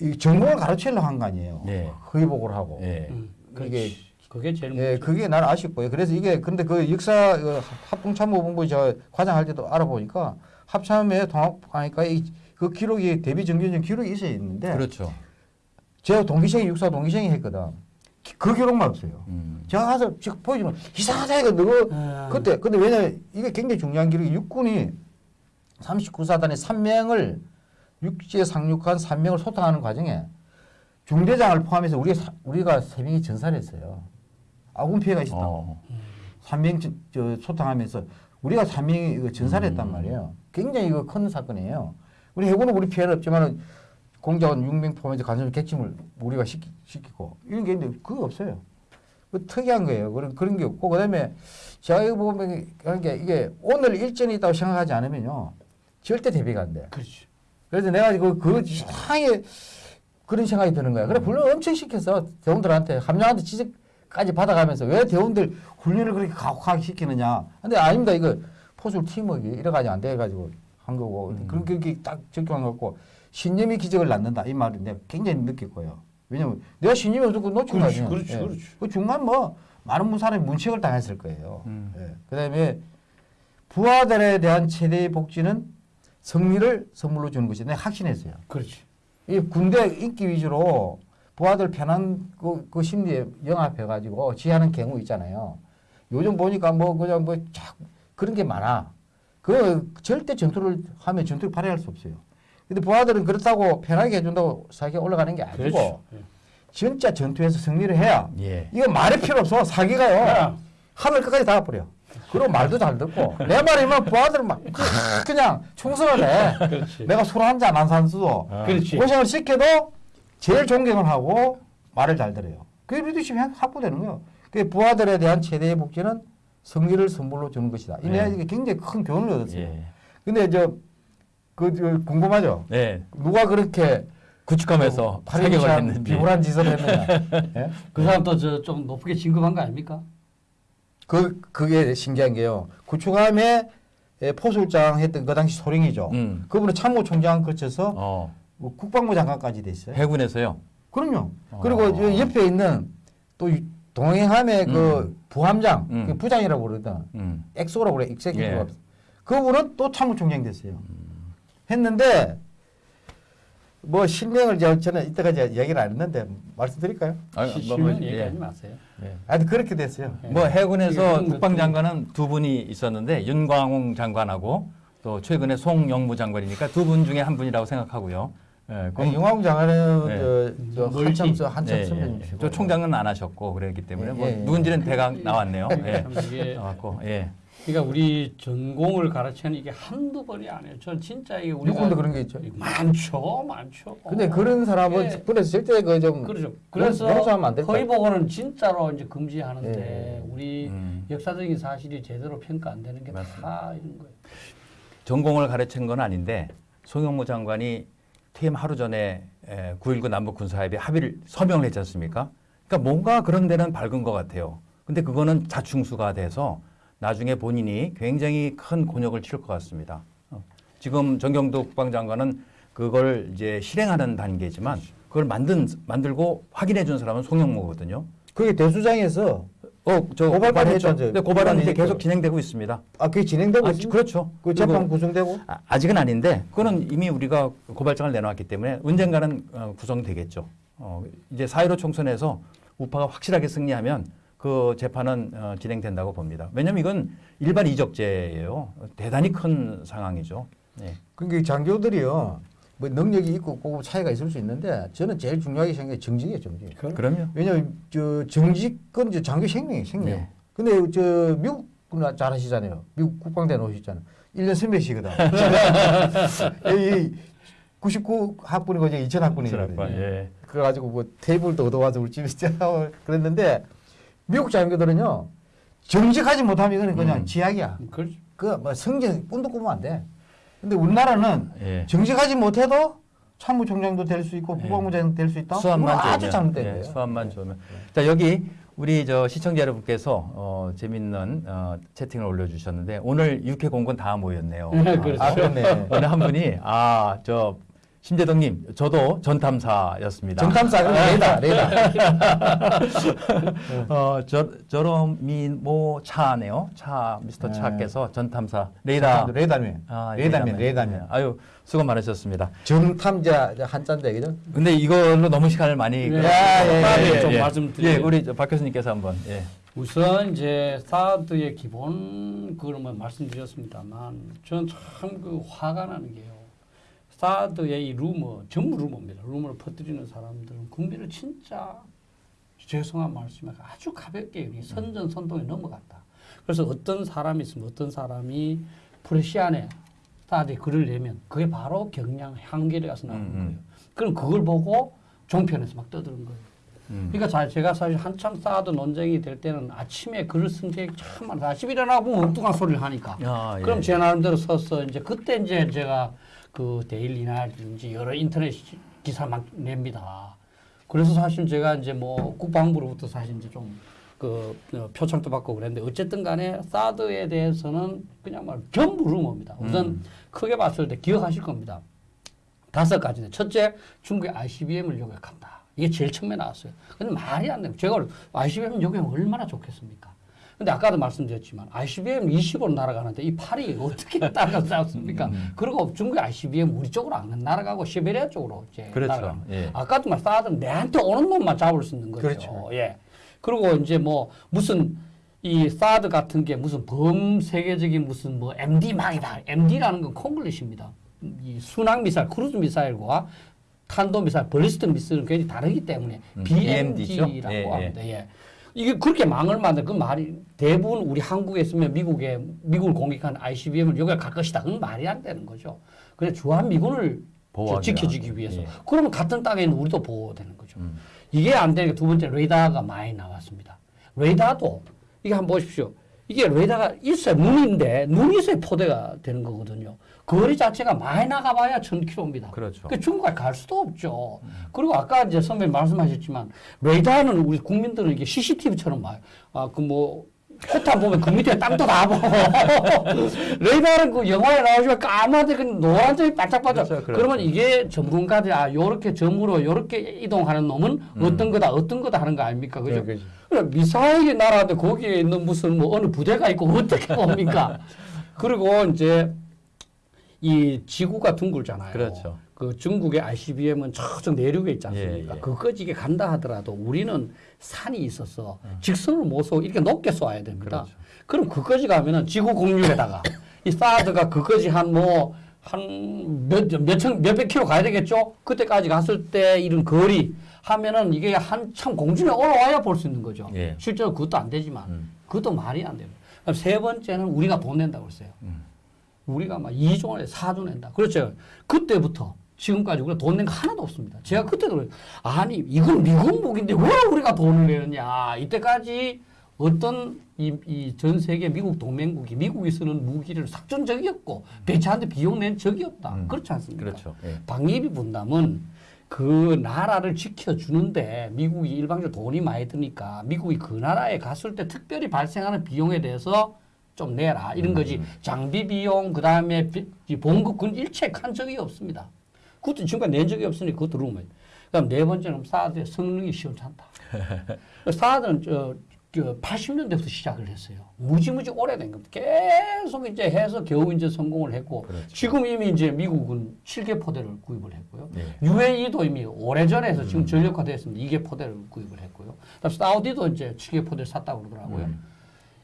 이 전공을 가르치려고 한 거 아니에요. 예. 허위 보고를 하고. 예. 음, 그게- 그게 제일 예, 문제. 그게 나는 아쉽고요. 그래서 이게 근데 그 역사 그 합동참모본부 저 과장할 때도 알아보니까 합참에 통합하니까 이, 그 기록이 대비 정규전 기록이 있어야 있는데 그렇죠. 제가 동기생이 육사 동기생이 했거든. 기- 그 기록만 없어요. 음. 제가 가서 즉 보여주면 이상하다 이거 너거 아, 그때 근데 왜냐 이게 굉장히 중요한 기록이 육군이 39사단의 3명을 육지에 상륙한 3명을 소탕하는 과정에 중대장을 포함해서 우리가 사- 우리가 세 명이 전사를 했어요. 아군 피해가 있었다. 고 어. 3명 저, 저 소탕하면서 우리가 3명이 이거 전사를 했단 음. 말이에요. 굉장히 이거 큰 사건이에요. 우리 해군은 우리 피해는 없지만 공작원 6명 포함해서 간첩 객침을 우리가 시키, 시키고 이런 게 있는데 그거 없어요. 그 특이한 거예요. 그런 그런 게 없고 그 다음에 제가 이거 보면 하는 게 이게 오늘 일전이 있다고 생각하지 않으면요 절대 대비가 안 돼. 그렇지. 그래서 내가 그, 그 이상하게 그런 생각이 드는 거야. 그래, 물론 엄청 시켰어. 대원들한테, 함장한테 지적까지 받아가면서 왜 대원들 훈련을 그렇게 가혹하게 시키느냐. 근데 아닙니다. 이거 포술 팀워크 이래가지고 안 돼가지고 한 거고. 음. 그런 게딱 적용한 거고. 신념이 기적을 낳는다. 이 말은 내가 굉장히 느꼈고요. 왜냐면 내가 신념이 없었고 놓친 거 그렇지, 아니에요. 그렇지, 그렇지. 그 중간 뭐 많은 사람이 문책을 당했을 거예요. 음. 예. 그 다음에 부하들에 대한 최대의 복지는 승리를 선물로 주는 것이 내가 확신했어요. 그렇지. 이 군대 인기 위주로 부하들 편한 그, 그 심리에 영합해가지고 지하는 경우 있잖아요. 요즘 보니까 뭐 그냥 뭐 자, 그런 게 많아. 그 절대 전투를 하면 전투를 발휘할 수 없어요. 근데 부하들은 그렇다고 편하게 해준다고 사기가 올라가는 게 아니고 그렇죠. 예. 진짜 전투에서 승리를 해야 예. 이거 말이 필요 없어. 사기가요. 야, 하늘 끝까지 닿아버려. 그리고 말도 잘 듣고 내 말이면 부하들 막 그냥 충성을 해. 그렇지. 내가 술 한잔 안 산수도 아. 그렇지. 고생을 시켜도 제일 존경을 하고 말을 잘 들어요. 그게 리더십이 확보되는 거예요. 그 부하들에 대한 최대의 복지는 승리를 선물로 주는 것이다. 이 내가 네. 이게 굉장히 큰 교훈을 얻었어요. 예. 근데 저, 그, 저 궁금하죠? 네. 누가 그렇게 구축함에서 팔이 사격을 참 했는지. 비굴한 짓을 했느냐? [LAUGHS] 예? 그 사람도 저좀 높게 진급한 거 아닙니까? 그 그게 신기한 게요. 구축함에 에, 포술장 했던 그 당시 소령이죠. 음. 그분은 참모총장 거쳐서 어. 뭐 국방부 장관까지 됐어요. 해군에서요. 그럼요. 어. 그리고 저 옆에 있는 또 이- 동해함의 그 음. 부함장, 음. 그 부장이라고 그러거든. 음. XO라고 그래. executive. 예. 그분은 또 참모총장 됐어요. 했는데 뭐 실명을 저- 저는 이때까지 얘기를 안 했는데 말씀드릴까요? 아, 시- 뭐, 실명 뭐, 얘기하지 예. 마세요. 예. 하여튼 그렇게 됐어요. 뭐 해군에서 국방장관은 두 분이 있었는데 윤광웅 장관하고 또 최근에 송영무 장관이니까 두 분 중에 한 분이라고 생각하고요. 예, 그 영화국 장관은 네. 저, 저. 한참 서 한참 예, 예, 선배님이시고. 예. 저 총장은 안 하셨고 그랬기 때문에 예, 뭐 예, 예. 누군지는 대강 나왔네요. [LAUGHS] 예. 나왔고 예. 그러니까 우리 전공을 가르치는 이게 한두 번이 아니에요. 전 진짜 이게 우리가 육군도 그런 게 있죠. 많죠, 많죠. 근데 그런 사람은 예. 군에서 절대 그좀 그렇죠. 그래서 용서하면 안 될까? 허위 보고는 진짜로 이제 금지하는데 예. 우리 음. 역사적인 사실이 제대로 평가 안 되는 게 다. 이런 거예요. 전공을 가르친 건 아닌데 송영무 장관이 퇴임 하루 전에 9.19 남북 군사합의 합의를 서명을 했지 않습니까? 그러니까 뭔가 그런 데는 밝은 것 같아요. 근데 그거는 자충수가 돼서 나중에 본인이 굉장히 큰 곤욕을 치를 것 같습니다. 어. 지금 정경도 국방장관은 그걸 이제 실행하는 단계지만 그걸 만든 만들고 확인해 준 사람은 송영무거든요. 그게 대수장에서 어, 저 고발까지 고발했죠. 근데 고발은 이제 계속 진행되고 있습니다. 아 그게 진행되고 아? 그렇죠. 그 재판 구성되고 아, 아직은 아닌데 그거는 이미 우리가 고발장을 내놓았기 때문에 언젠가는 어, 구성되겠죠. 어, 이제 4.15 총선에서 우파가 확실하게 승리하면 그 재판은 어, 진행된다고 봅니다. 왜냐하면 이건 일반 이적죄예요. 대단히 큰 상황이죠. 네. 그게 장교들이요 뭐 능력이 있고 없고 차이가 있을 수 있는데 저는 제일 중요하게 생각해 정직이에요 정직. 그럼요. 왜냐면 저 정직은 이제 장교 생명이에요 생명. 네. 근데 저 미국 그잘 하시잖아요. 미국 국방대 나오셨잖아요. 1년 선배시거든. [LAUGHS] 이 99 학번이고 이제 2000 학번이거든요. 예. 그래가지고 뭐 테이블도 얻어와서 우리 하고 그랬는데 미국 자연교들은요 정직하지 못하면 이거는 그냥 음. 지약이야. 그렇죠. 그뭐 성적 꿈도 꾸면 안 돼. 근데 우리나라는 예. 정직하지 못해도 참모총장도 될 수 있고 예. 국방부장도 될수 있다. 이건 아주 좋으면, 잘못된 예, 거예요. 수압만 좋으면. 자 여기 우리 저 시청자 여러분께서 어, 재밌는 어, 채팅을 올려주셨는데 오늘 육회 공군 다 모였네요. 네, 그렇죠. 아 그렇네. 어느 한 분이 아 저 심재덕님 저도 전탐사였습니다. 그럼 레이다 레이다. [LAUGHS] 어 저 저러미모 차네요. 차 미스터 네. 차께서 전탐사 레이다. 레이다면 아, 레이다면 예, 레이다면 아유 수고 많으셨습니다. 정탐자 한자인데 그죠? 근데 이걸로 너무 시간을 많이 네. 야, 예, 예, 좀 예. 말씀드려요. 예, 우리 저박 교수님께서 한번 예. 우선 이제 사드의 기본 그걸 뭐 말씀드렸습니다만 저는 참 그 화가 나는 게요. 사드의 이 루머 전부 루머입니다. 루머를 퍼뜨리는 사람들은 국민을 진짜 죄송한 말씀에 아주 가볍게 이 선전 선동에 넘어갔다. 그래서 어떤 사람이 있으면 어떤 사람이 프레시안에 사드에 글을 내면 그게 바로 경량 향기에 가서 나오는 음, 음. 거예요. 그럼 그걸 보고 종편에서 막 떠드는 거예요. 음. 그러니까 자, 제가 사실 한참 사드 논쟁이 될 때는 아침에 글을 쓴 적이 참 많아요. 아침 일어나 보면 엉뚱한 소리를 하니까. 아, 예. 그럼 제 나름대로 써서 이제 그때 이제 제가 그 데일리나든지 여러 인터넷 시- 기사 막 냅니다. 그래서 사실 제가 이제 뭐 국방부로부터 사실 이제 좀 그 표창도 받고 그랬는데 어쨌든 간에 사드에 대해서는 그냥 말 전부 루머입니다. 우선 음. 크게 봤을 때 기억하실 겁니다. 다섯 가지인데 첫째 중국의 ICBM을 요격한다. 이게 제일 처음에 나왔어요. 근데 말이 안 돼요. 제가 ICBM 요격 얼마나 좋겠습니까? 근데 아까도 말씀드렸지만 ICBM 20으로 날아가는데 이 팔이 어떻게 [LAUGHS] 따라가습니까 그리고 중국의 ICBM 우리 쪽으로 안 날아가고 시베리아 쪽으로 이제 그렇죠. 날아가는 예. 아까도 말 사드는 내한테 오는 놈만 잡을 수 있는 거죠. 그렇죠. 예. 그리고 이제 뭐 무슨 이 사드 같은 게 무슨 범세계적인 무슨 뭐 MD망이다. MD라는 건 콩글리시입니다. 이 순항 미사일, 크루즈 미사일과 탄도 미사일, ballistic 미사일은 굉장히 다르기 때문에 음, BMD라고? 예, 예. 합니다. 예. 이게 그렇게 망을 만든 그 말이 대부분 우리 한국에 있으면 미국에 미국을 공격한 ICBM을 여기가 갈 것이다. 그건 말이 안 되는 거죠. 그래 주한 미군을 보호하기 지켜주기. 위해서. 예. 그러면 같은 땅에 있는 우리도 보호되는 거죠. 음. 이게 안 되니까 두 번째 레이더가 많이 나왔습니다. 레이더도 이게 한번 보십시오. 이게 레이더가 있어야 눈인데 눈이 있어야 포대가 되는 거거든요. 거리 자체가 많이 나가봐야 1000km입니다. 그렇죠. 그 중국까지 갈 수도 없죠. 그리고 아까 이제 선배님 말씀하셨지만 레이더는 우리 국민들은 이게 CCTV처럼 봐요. 아, 그 뭐, 포탄 보면 그 밑에 땅도 다 보고. [LAUGHS] 레이더는 그 영화에 나오시면 까마득 그 노란색이 반짝반짝. 그렇죠, 그렇죠. 그러면 이게 전문가들이 아, 요렇게 점으로 요렇게 이동하는 놈은 어떤 거다, 어떤 거다 하는 거 아닙니까? 그죠? 네, 그죠. 그래, 미사일이 날아도 거기에 있는 무슨 뭐 어느 부대가 있고 어떻게 봅니까? [LAUGHS] 그리고 이제 이 지구가 둥글잖아요. 그렇죠. 그 중국의 ICBM은 저쪽 내륙에 있지 않습니까? 예, 예. 그거지게 간다 하더라도 우리는 산이 있어서 직선을 못 쏘고 이렇게 높게 쏘아야 됩니다. 그렇죠. 그럼 그거지 가면은 지구 공률에다가 이 사드가 그거지 한 뭐 한 몇 몇천 몇백 킬로 가야 되겠죠? 그때까지 갔을 때 이런 거리 하면은 이게 한참 공중에 올라와야 볼 수 있는 거죠. 예. 실제로 그것도 안 되지만 음. 그것도 말이 안 돼요. 그럼 세 번째는 우리가 돈 낸다고 했어요. 음. 우리가 막 2조 내 4조 낸다. 그렇죠. 그때부터 지금까지 우리가 돈 낸 거 하나도 없습니다. 제가 그때도 그래요. 아니 이건 미국 무기인데 왜 우리가 돈을 내느냐. 이때까지 어떤 이, 이전 세계 미국 동맹국이 미국이 쓰는 무기를 삭준 적이 없고 배치하는데 비용 낸 적이 없다. 음. 그렇지 않습니까? 그렇죠. 예. 방위비 분담은 그 나라를 지켜주는데 미국이 일방적으로 돈이 많이 드니까 미국이 그 나라에 갔을 때 특별히 발생하는 비용에 대해서 좀 내라 이런 거지 장비 비용 그다음에 봉급군 일체한 적이 없습니다. 그것도 지금까지 낸 적이 없으니 그것도 루머예요. 그다음 네 번째는 사드의 성능이 시원찮다. [LAUGHS] 사드는 저, 저 80년대부터 시작을 했어요. 무지무지 오래된 겁니다. 계속 이제 해서 겨우 이제 성공을 했고 그렇죠. 지금 이미 이제 미국은 7개 포대를 구입을 했고요. 네. UAE도 이미 오래전에 해서 음. 지금 전력화됐습니다. 2개 포대를 구입을 했고요. 그다음 사우디도 이제 7개 포대를 샀다고 그러더라고요. 음.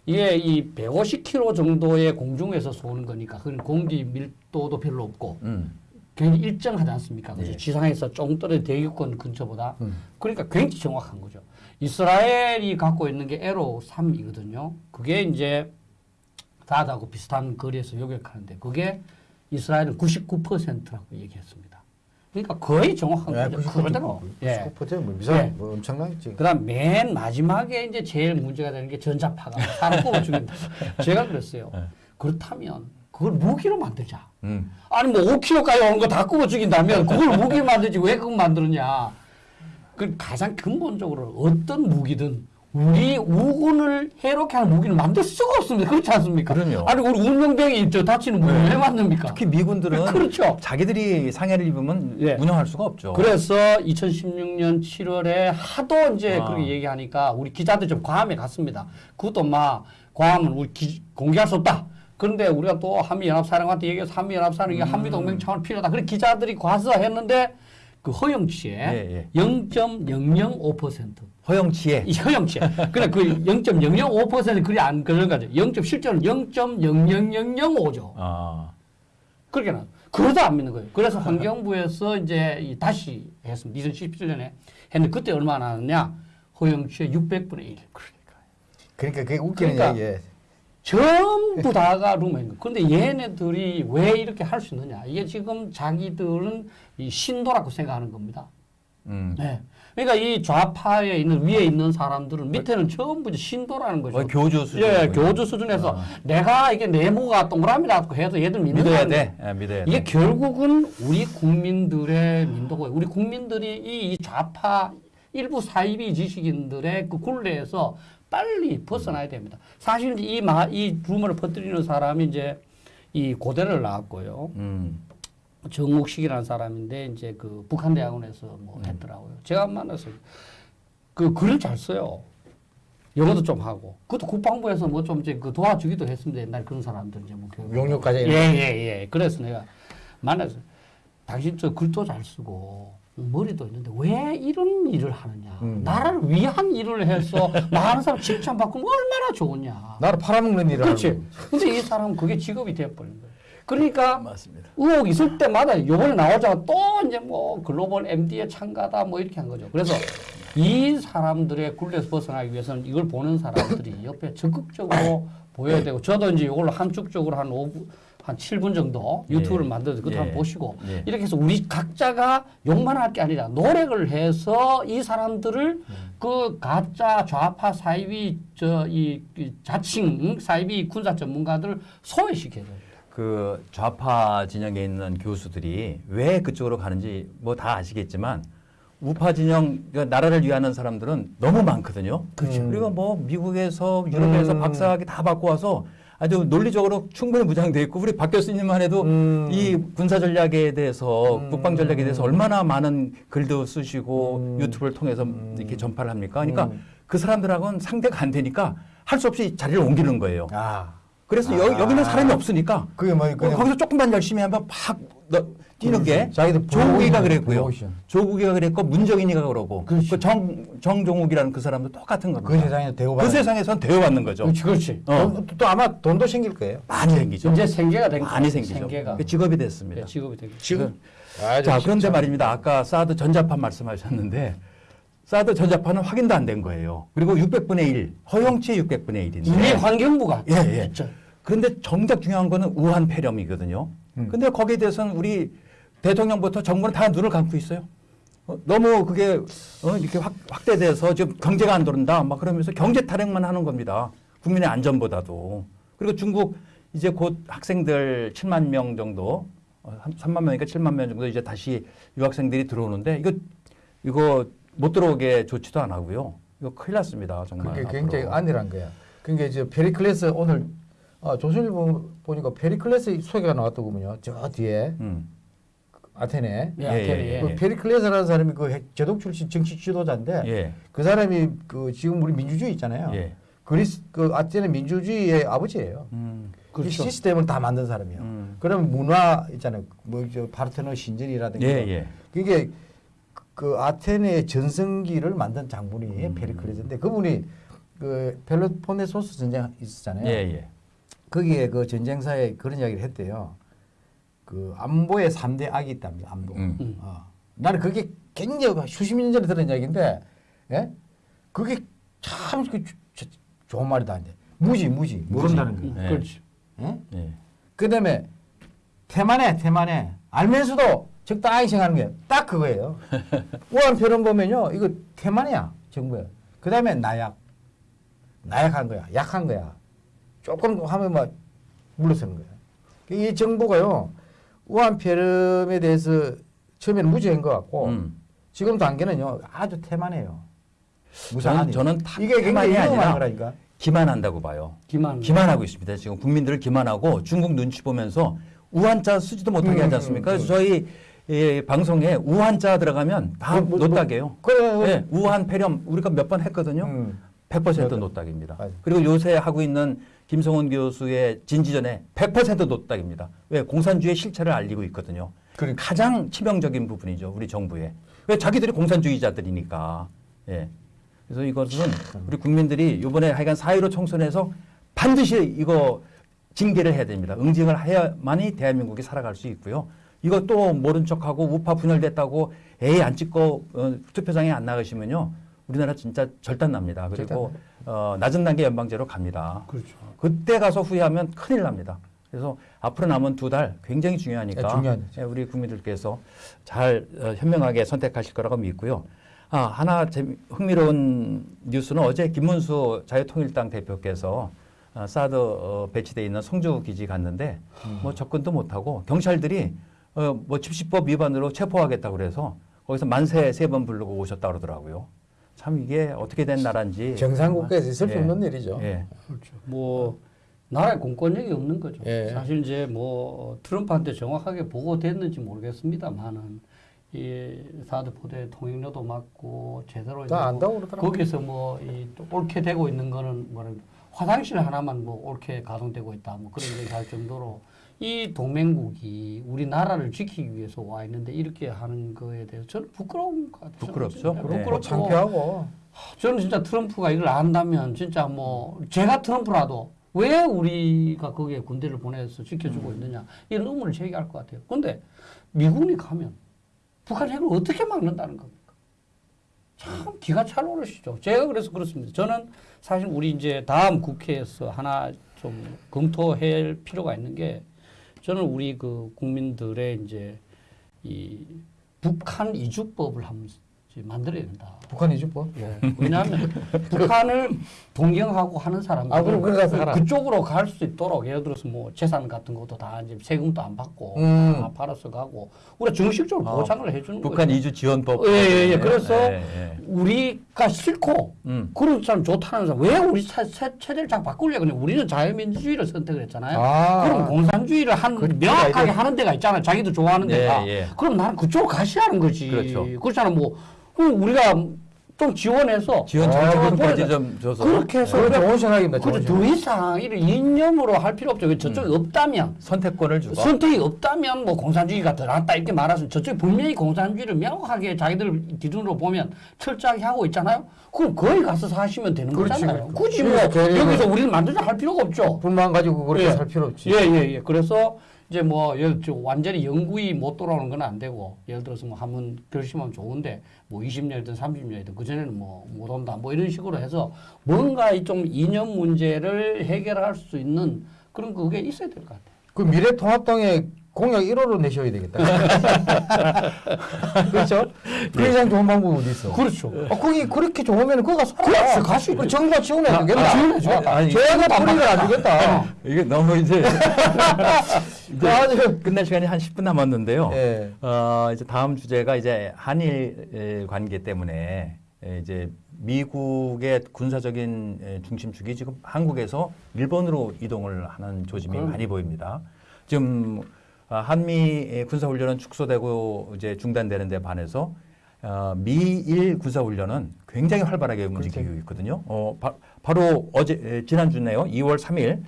이게 이 150km 정도의 공중에서 쏘는 거니까 그건 공기 밀도도 별로 없고 음. 굉장히 일정하지 않습니까? 그죠? 네. 지상에서 좀 떨어진 대기권 근처보다 음. 그러니까 굉장히 정확한 거죠. 이스라엘이 갖고 있는 게 에로 3이거든요. 그게 이제 가자하고 비슷한 거리에서 요격하는데 그게 이스라엘은 99%라고 얘기했습니다. 그러니까 거의 정확한 예, 거죠. 그대로. 예. 99%뭐 미사 예. 뭐 엄청나지. 그다음 맨 마지막에 이제 제일 문제가 되는 게 전자파가 사람 [LAUGHS] 뽑아 죽인다. 제가 그랬어요. 네. 그렇다면 그걸 무기로 만들자. 음. 아니 뭐 5kg까지 오는 거다 [LAUGHS] 굽어 죽인다면 그걸 무기 만들지 왜 그걸 만드느냐. 그 가장 근본적으로 어떤 무기든 우리 우군을 해롭게 하는 무기는 만들 수가 없습니다. 그렇지 않습니까? 그럼요. 아니 우리 운명병이 저 다치는 무기를 왜 만듭니까? 특히 미군들은 그렇죠. 자기들이 상해를 입으면 예. 운영할 수가 없죠. 그래서 2016년 7월에 하도 이제 아. 그렇게 얘기하니까 우리 기자들 좀 과함에 갔습니다. 그것도 막 과함은 우리 기- 공개할 수 없다. 그런데 우리가 또 한미연합사령한테 얘기해서 한미연합사령 이게 음. 한미동맹 차원 필요하다. 그래 기자들이 과서 했는데 그 허용치에 예, 0.005% 허영치에 이 허용치에 그래 그 0.005% 그리 안 그런 거죠. 0. 실제로는 0.00005죠. 아, 그렇게 나. 그러다 안 믿는 거예요. 그래서 환경부에서 이제 이 다시 했습니다. 2017년에 했는데 그때 얼마나 나왔냐? 허용치의 600분의 1. 그러니까 그게 웃기는 그러니까 얘기예요. 전부 다가 루머인 거예요. 근데 얘네들이 왜 이렇게 할 수 있느냐? 이게 지금 자기들은 이 신도라고 생각하는 겁니다. 음. 네. 그러니까 이 좌파에 있는 위에 있는 사람들은 밑에는 전부 신도라는 거죠. 교주 수준. 예, 교주 수준에서 아. 내가 이게 네모가 동그라미라고 해도 얘들 믿는 믿어야. 돼. 예, 믿어야 이게 돼. 결국은 우리 국민들의 민도고요. 우리 국민들이 이, 이 좌파 일부 사이비 지식인들의 그 굴레에서 빨리 벗어나야 됩니다. 사실 이, 마, 이 루머를 퍼뜨리는 사람이 이제 이 고대를 나왔고요. 음. 정욱식이라는 사람인데 이제 그 북한 대학원에서 음. 뭐 했더라고요. 제가 만나서 그 글을 잘 써요. 영어도 좀 하고. 그것도 국방부에서 뭐 좀 이제 그 도와주기도 했습니다. 옛날 그런 사람들 이제 뭐 교육. 용역까지 예, 예, 예. 그래서 내가 만나서 당신 저 글도 잘 쓰고 머리도 있는데 왜 이런 일을 하느냐. 음. 나라를 위한 일을 해서 [LAUGHS] 많은 사람 칭찬 받고 얼마나 좋으냐. 나를 팔아먹는 일을 그렇지. 근데 이 사람은 그게 직업이 되어버린 거예요. 그러니까 맞습니다. 의혹 있을 때마다 요번에 나오자마자 또 이제 뭐 글로벌 MD에 참가다 뭐 이렇게 한 거죠. 그래서 이 사람들의 굴레에서 벗어나기 위해서는 이걸 보는 사람들이 옆에 적극적으로 [COUGHS] 보여야 되고 저도 이제 이걸로 한쪽적으로 한 5분, 한 7분 정도 유튜브를 예. 만들어서 그것도 예. 한번 보시고 예. 이렇게 해서 우리 각자가 욕만 할 게 아니라 노력을 해서 이 사람들을 그 가짜 좌파 사이비 저이 자칭 사이비 군사 전문가들 소외시켜야 돼요. 그 좌파 진영에 있는 교수들이 왜 그쪽으로 가는지 뭐 다 아시겠지만 우파 진영 그 나라를 위하는 사람들은 너무 많거든요. 그렇죠. 그리고 뭐 미국에서 유럽에서 음. 박사학위 다 받고 와서 아주 논리적으로 충분히 무장돼 있고 우리 박 교수님만 해도 음. 이 군사 전략에 대해서 음. 국방 전략에 대해서 얼마나 많은 글도 쓰시고 음. 유튜브를 통해서 이렇게 전파를 합니까? 그러니까 음. 그 사람들하고는 상대가 안 되니까 할 수 없이 자리를 옮기는 거예요. 아. 그래서 아. 여, 여기는 사람이 없으니까 그게 뭐 거기서 조금만 열심히 하면 팍 너, 뛰는 게 조국이가 그랬고요. 프로모션. 조국이가 그랬고 문정인이가 그러고 그렇지. 그 정 정종욱이라는 그 사람도 똑같은 겁니다. 그 세상에 대우 그 세상에선 대우받는 거죠. 그렇지, 그렇지. 어. 또, 또 아마 돈도 생길 거예요. 많이 생기죠. 이제 생계가 된 많이 거예요. 생기죠. 생계가. 그 직업이 됐습니다. 네, 직업이 된 거죠. 지금 자 그런데 말입니다. 아까 사드 전자판 말씀하셨는데 사드 전자판은 확인도 안 된 거예요. 그리고 600분의 1 허용치의 600분의 1인데 우리 환경부가 예, 예. 진짜 그런데 정작 중요한 거는 우한 폐렴이거든요. 음. 근데 거기에 대해서는 우리 대통령부터 정부는 다 눈을 감고 있어요. 어, 너무 그게 어, 이렇게 확, 확대돼서 지금 경제가 안 돌린다. 막 그러면서 경제 타령만 하는 겁니다. 국민의 안전보다도. 그리고 중국 이제 곧 학생들 7만 명 정도, 어, 3만 명이니까 7만 명 정도 이제 다시 유학생들이 들어오는데 이거 이거 못 들어오게 조치도 안 하고요. 이거 큰일 났습니다. 정말. 그게 앞으로. 굉장히 안일한 거야. 그러니까 이제 페리클레스 오늘 아, 조선일보 보니까 페리클레스 소개가 나왔더군요. 저 뒤에 음. 아테네. 예, 예, 아테네. 예, 그 예. 페리클레스라는 사람이 그 핵- 제독 출신 정치 지도자인데 예. 그 사람이 그 지금 우리 민주주의 있잖아요. 예. 그리스 그 아테네 민주주의의 아버지예요. 음. 이 그렇죠. 시스템을 다 만든 사람이에요. 음. 그러면 문화 있잖아요. 뭐저 파르테논 신전이라든가 예, 예. 그게 그 아테네의 전성기를 만든 장군이 음. 페리클레스인데 그분이 그 펠로폰네소스 전쟁 있었잖아요. 예, 예. 거기에 그 전쟁사에 그런 이야기를 했대요. 그 안보의 삼대 악이 있답니다. 안보. 음. 음. 어. 나는 그게 굉장히 수십 년 전에 들은 이야기인데, 예? 그게 참 그, 조- 조- 좋은 말이다. 이제 무지, 무지, 모른다는 음, 거. 예. 그렇지. 예? 예. 그다음에 태만해 태만해 알면서도 적당히 생각하는 게 딱 그거예요. [LAUGHS] 우한 표현 보면요 이거 태만이야 정부에. 그다음에 나약 나약한 거야 약한 거야. 조금 하면 막 물러서는 거야. 이 정부가요 우한 폐렴에 대해서 처음에는 무지한 것 같고 음. 지금 단계는요 아주 태만해요. 저는, 무상하니. 저는 타, 이게 굉장히 아니라 거라니까. 기만한다고 봐요. 기만. 기만하고 있습니다. 지금 국민들을 기만하고 중국 눈치 보면서 우한자 쓰지도 못하게 음, 하지 않습니까? 음, 그래서 저희 예, 방송에 우한자 들어가면 다 뭐, 뭐, 노딱이에요. 그래. 예, 우한 폐렴 우리가 몇 번 했거든요. 음. 100% 맞아. 노딱입니다. 맞아. 그리고 요새 하고 있는 김성원 교수의 진지전에 100% 노딱입니다. 왜? 공산주의 실체를 알리고 있거든요. 그러니까. 가장 치명적인 부분이죠. 우리 정부에. 왜? 자기들이 공산주의자들이니까. 예. 그래서 이것은 우리 국민들이 이번에 하여간 4.15 총선에서 반드시 이거 징계를 해야 됩니다. 응징을 해야만이 대한민국이 살아갈 수 있고요. 이거 또 모른 척하고 우파 분열됐다고 에이 안 찍고 어, 투표장에 안 나가시면요. 우리나라 진짜 절단 납니다. 그리고 어, 낮은 단계 연방제로 갑니다. 그렇죠. 그때 가서 후회하면 큰일 납니다. 그래서 앞으로 남은 두 달 굉장히 중요하니까 네. 예, 우리 국민들께서 잘 어, 현명하게 선택하실 거라고 믿고요. 아, 하나 재미, 흥미로운 뉴스는 어제 김문수 자유통일당 대표께서 어, 사드 어, 배치돼 있는 성주 기지 갔는데 음. 뭐 접근도 못하고 경찰들이 어, 뭐 집시법 위반으로 체포하겠다고 그래서 거기서 만세 세 번 부르고 오셨다 그러더라고요. 참 이게 어떻게 된 나라인지 정상 국가에서 있을 수 예. 없는 일이죠. 예. 그렇죠. 뭐 나라에 공권력이 없는 거죠. 예. 사실 이제 뭐 트럼프한테 정확하게 보고됐는지 모르겠습니다만은 이 사드 포대 통행료도 맞고 제대로 뭐 안다고 그러더라고요. 거기서 뭐이 옳게 되고 있는 거는 뭐라 그래, 화장실 하나만 뭐 옳게 가동되고 있다 뭐 그런 얘기 할 정도로 이 동맹국이 우리나라를 지키기 위해서 와 있는데 이렇게 하는 거에 대해서 저는 부끄러운 것 같아요. 부끄럽죠. 네. 부끄럽고 창피하고 저는 진짜 트럼프가 이걸 안다면 진짜 뭐 제가 트럼프라도 왜 우리가 거기에 군대를 보내서 지켜주고 있느냐 이런 의문을 제기할 것 같아요. 근데 미군이 가면 북한 핵을 어떻게 막는다는 겁니까? 참 기가 찰 오르시죠. 제가 그래서 그렇습니다. 저는 사실 우리 이제 다음 국회에서 하나 좀 검토할 필요가 있는 게 저는 우리 그 국민들의 이제 이 북한 이주법을 한번 만들어야 된다. 북한 이주법. 예. 왜냐하면 [LAUGHS] 북한을 동경하고 하는 사람들 아, 그럼 가서 살아. 그쪽으로 갈 수 있도록 예를 들어서 뭐 재산 같은 것도 다 이제 세금도 안 받고 음. 다 팔아서 가고 우리가 정식적으로 아, 보장을 해주는 북한 거죠. 이주 지원법. 예, 예, 예. 그래서 예, 예. 우리가 싫고 음. 그런 사람 좋다는 사람 왜 우리 체, 체, 체제를 자꾸 바꾸려고 그냥 우리는 자유민주주의를 선택을 했잖아요. 아. 그럼 공산주의를 한 그- 명확하게. 하는 데가 있잖아요. 자기도 좋아하는 예, 데가. 예. 그럼 나는 그쪽으로 가시라는 거지. 그렇죠. 그렇잖아. 뭐 우리가 좀 지원해서 지원 아, 장려금까지 보내자. 좀 줘서 그렇게 해서 그건 좋은 생각입니다. 생각. 더 이상 이를 이념으로 할 필요 없죠. 저쪽이 없다면 선택권을 주고 선택이 없다면 뭐 공산주의가 더 낫다 이렇게 말하서 저쪽이 분명히 공산주의를 명확하게 자기들 기준으로 보면 철저하게 하고 있잖아요. 그럼 거기 가서 사시면 되는 그렇지, 거잖아요. 그렇지. 굳이 뭐 여기서 우리는 만들자 할 필요가 없죠. 불만 가지고 그렇게 예. 살 필요 없지. 예, 예, 예. 그래서 이제 뭐 예를 들어 완전히 영구히 못 돌아오는 건 안 되고 예를 들어서 뭐 한번 결심하면 좋은데 뭐 20년이든 30년이든 그 전에는 뭐 못 온다 뭐 이런 식으로 해서 뭔가 이좀 이념 문제를 해결할 수 있는 그런 그게 있어야 될 것 같아요. 그 미래통합당의 공약 1호로 내셔야 되겠다. [LAUGHS] 그렇죠? 그 이상 좋은 방법이 어디 있어? 그렇죠. 어, 거기 그렇게 좋으면 거기 가서. 그렇죠. 갈수 있죠. 그럼 정부가 지원해 아, 주겠다. 아, 지원해줘. 어, 아니, 저희가 뿌리를 안 주겠다. 이게 너무 이제 [LAUGHS] 이제 아주- 끝날 시간이 한 10분 남았는데요. 예. 어, 이제 다음 주제가 이제 한일 에, 관계 때문에 에, 이제 미국의 군사적인 에, 중심축이 지금 한국에서 일본으로 이동을 하는 조짐이 그럼. 많이 보입니다. 지금 아, 한미 군사훈련은 축소되고 이제 중단되는 데 반해서 어, 미일 군사훈련은 굉장히 활발하게 움직이고 있거든요. 어, 바, 로 어제 에, 지난주네요. 2월 3일 어,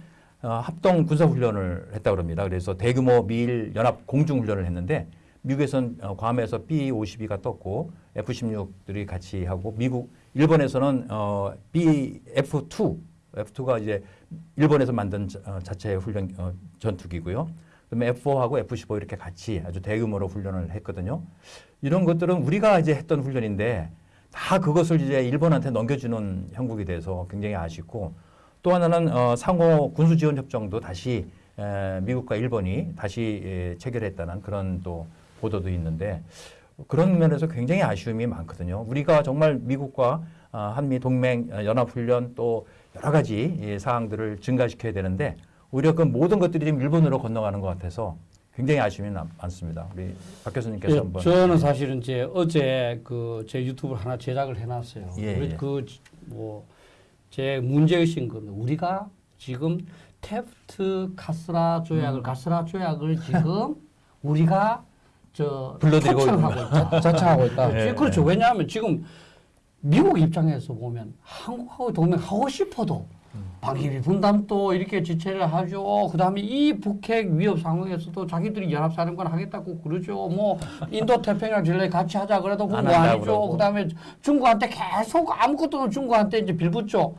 합동 군사훈련을 했다 그럽니다. 그래서 대규모 미일 연합 공중훈련을 했는데 미국에선 어, 괌에서 B-52가 떴고 F-16들이 같이 하고 미국 일본에서는 어, BF-2 F2가 이제 일본에서 만든 자, 어, 자체 훈련 어, 전투기고요. 그다음에 F4하고 F15 이렇게 같이 아주 대규모로 훈련을 했거든요. 이런 것들은 우리가 이제 했던 훈련인데 다 그것을 이제 일본한테 넘겨주는 형국이 돼서 굉장히 아쉽고 또 하나는 어, 상호 군수 지원 협정도 다시 에, 미국과 일본이 다시 예, 체결했다는 그런 또 보도도 있는데 그런 면에서 굉장히 아쉬움이 많거든요. 우리가 정말 미국과 아, 한미 동맹 어, 연합훈련 또 여러 가지 예, 사항들을 증가시켜야 되는데 오히려 그 모든 것들이 지금 일본으로 건너가는 것 같아서 굉장히 아쉬움이 남- 많습니다. 우리 박 교수님께서 예, 한번 저는 사실은 이제 어제 그 제 유튜브를 하나 제작을 해놨어요. 예, 예. 그뭐 제 문제의식인 겁니다. 우리가 지금 테프트 카스라 조약을 음. 카스라 조약을 지금 [LAUGHS] 우리가 저 불러들이고 초청하고 있다. 자청하고 있다. 예. 지- 그렇죠. 왜냐하면 지금 미국 입장에서 보면 한국하고 동맹하고 싶어도 방위비 분담도 이렇게 지체를 하죠. 그 다음에 이 북핵 위협 상황에서도 자기들이 연합사령관 하겠다고 그러죠. 뭐 인도 태평양 전략 같이 하자 그래도 그건 안뭐 아니죠. 그러고. 그다음에 중국한테 계속 아무것도 없는 중국한테 이제 빌붙죠.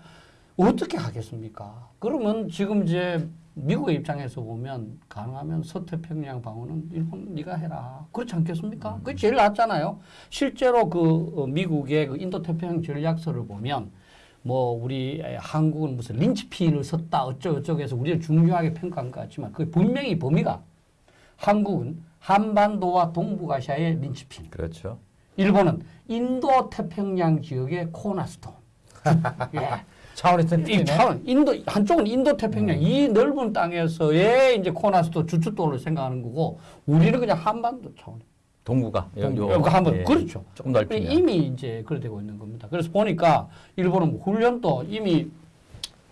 어떻게 하겠습니까? 그러면 지금 이제 미국의 입장에서 보면 가능하면 서태평양 방어는 일본 네가 해라. 그렇지 않겠습니까? 그게 제일 낫잖아요. 실제로 그 어, 미국의 그 인도태평양 전략서를 보면 뭐 우리 에, 한국은 무슨 린치핀을 섰다 어쩌고저쩌고 해서 우리를 중요하게 평가한 것 같지만 그 분명히 범위가 한국은 한반도와 동북아시아의 린치핀 그렇죠. 일본은 인도 태평양 지역의 코너스톤. [LAUGHS] 예. 차원이 큰 이. 차원 인도 한쪽은 인도 태평양 이 넓은 땅에서의 이제 코너스톤 주춧돌을 생각하는 거고 우리는 그냥 한반도 차원. 동구가 이거 한번 예, 그렇죠. 조금 넓히면 이미 이제 그래 되고 있는 겁니다. 그래서 보니까 일본은 뭐 훈련도 이미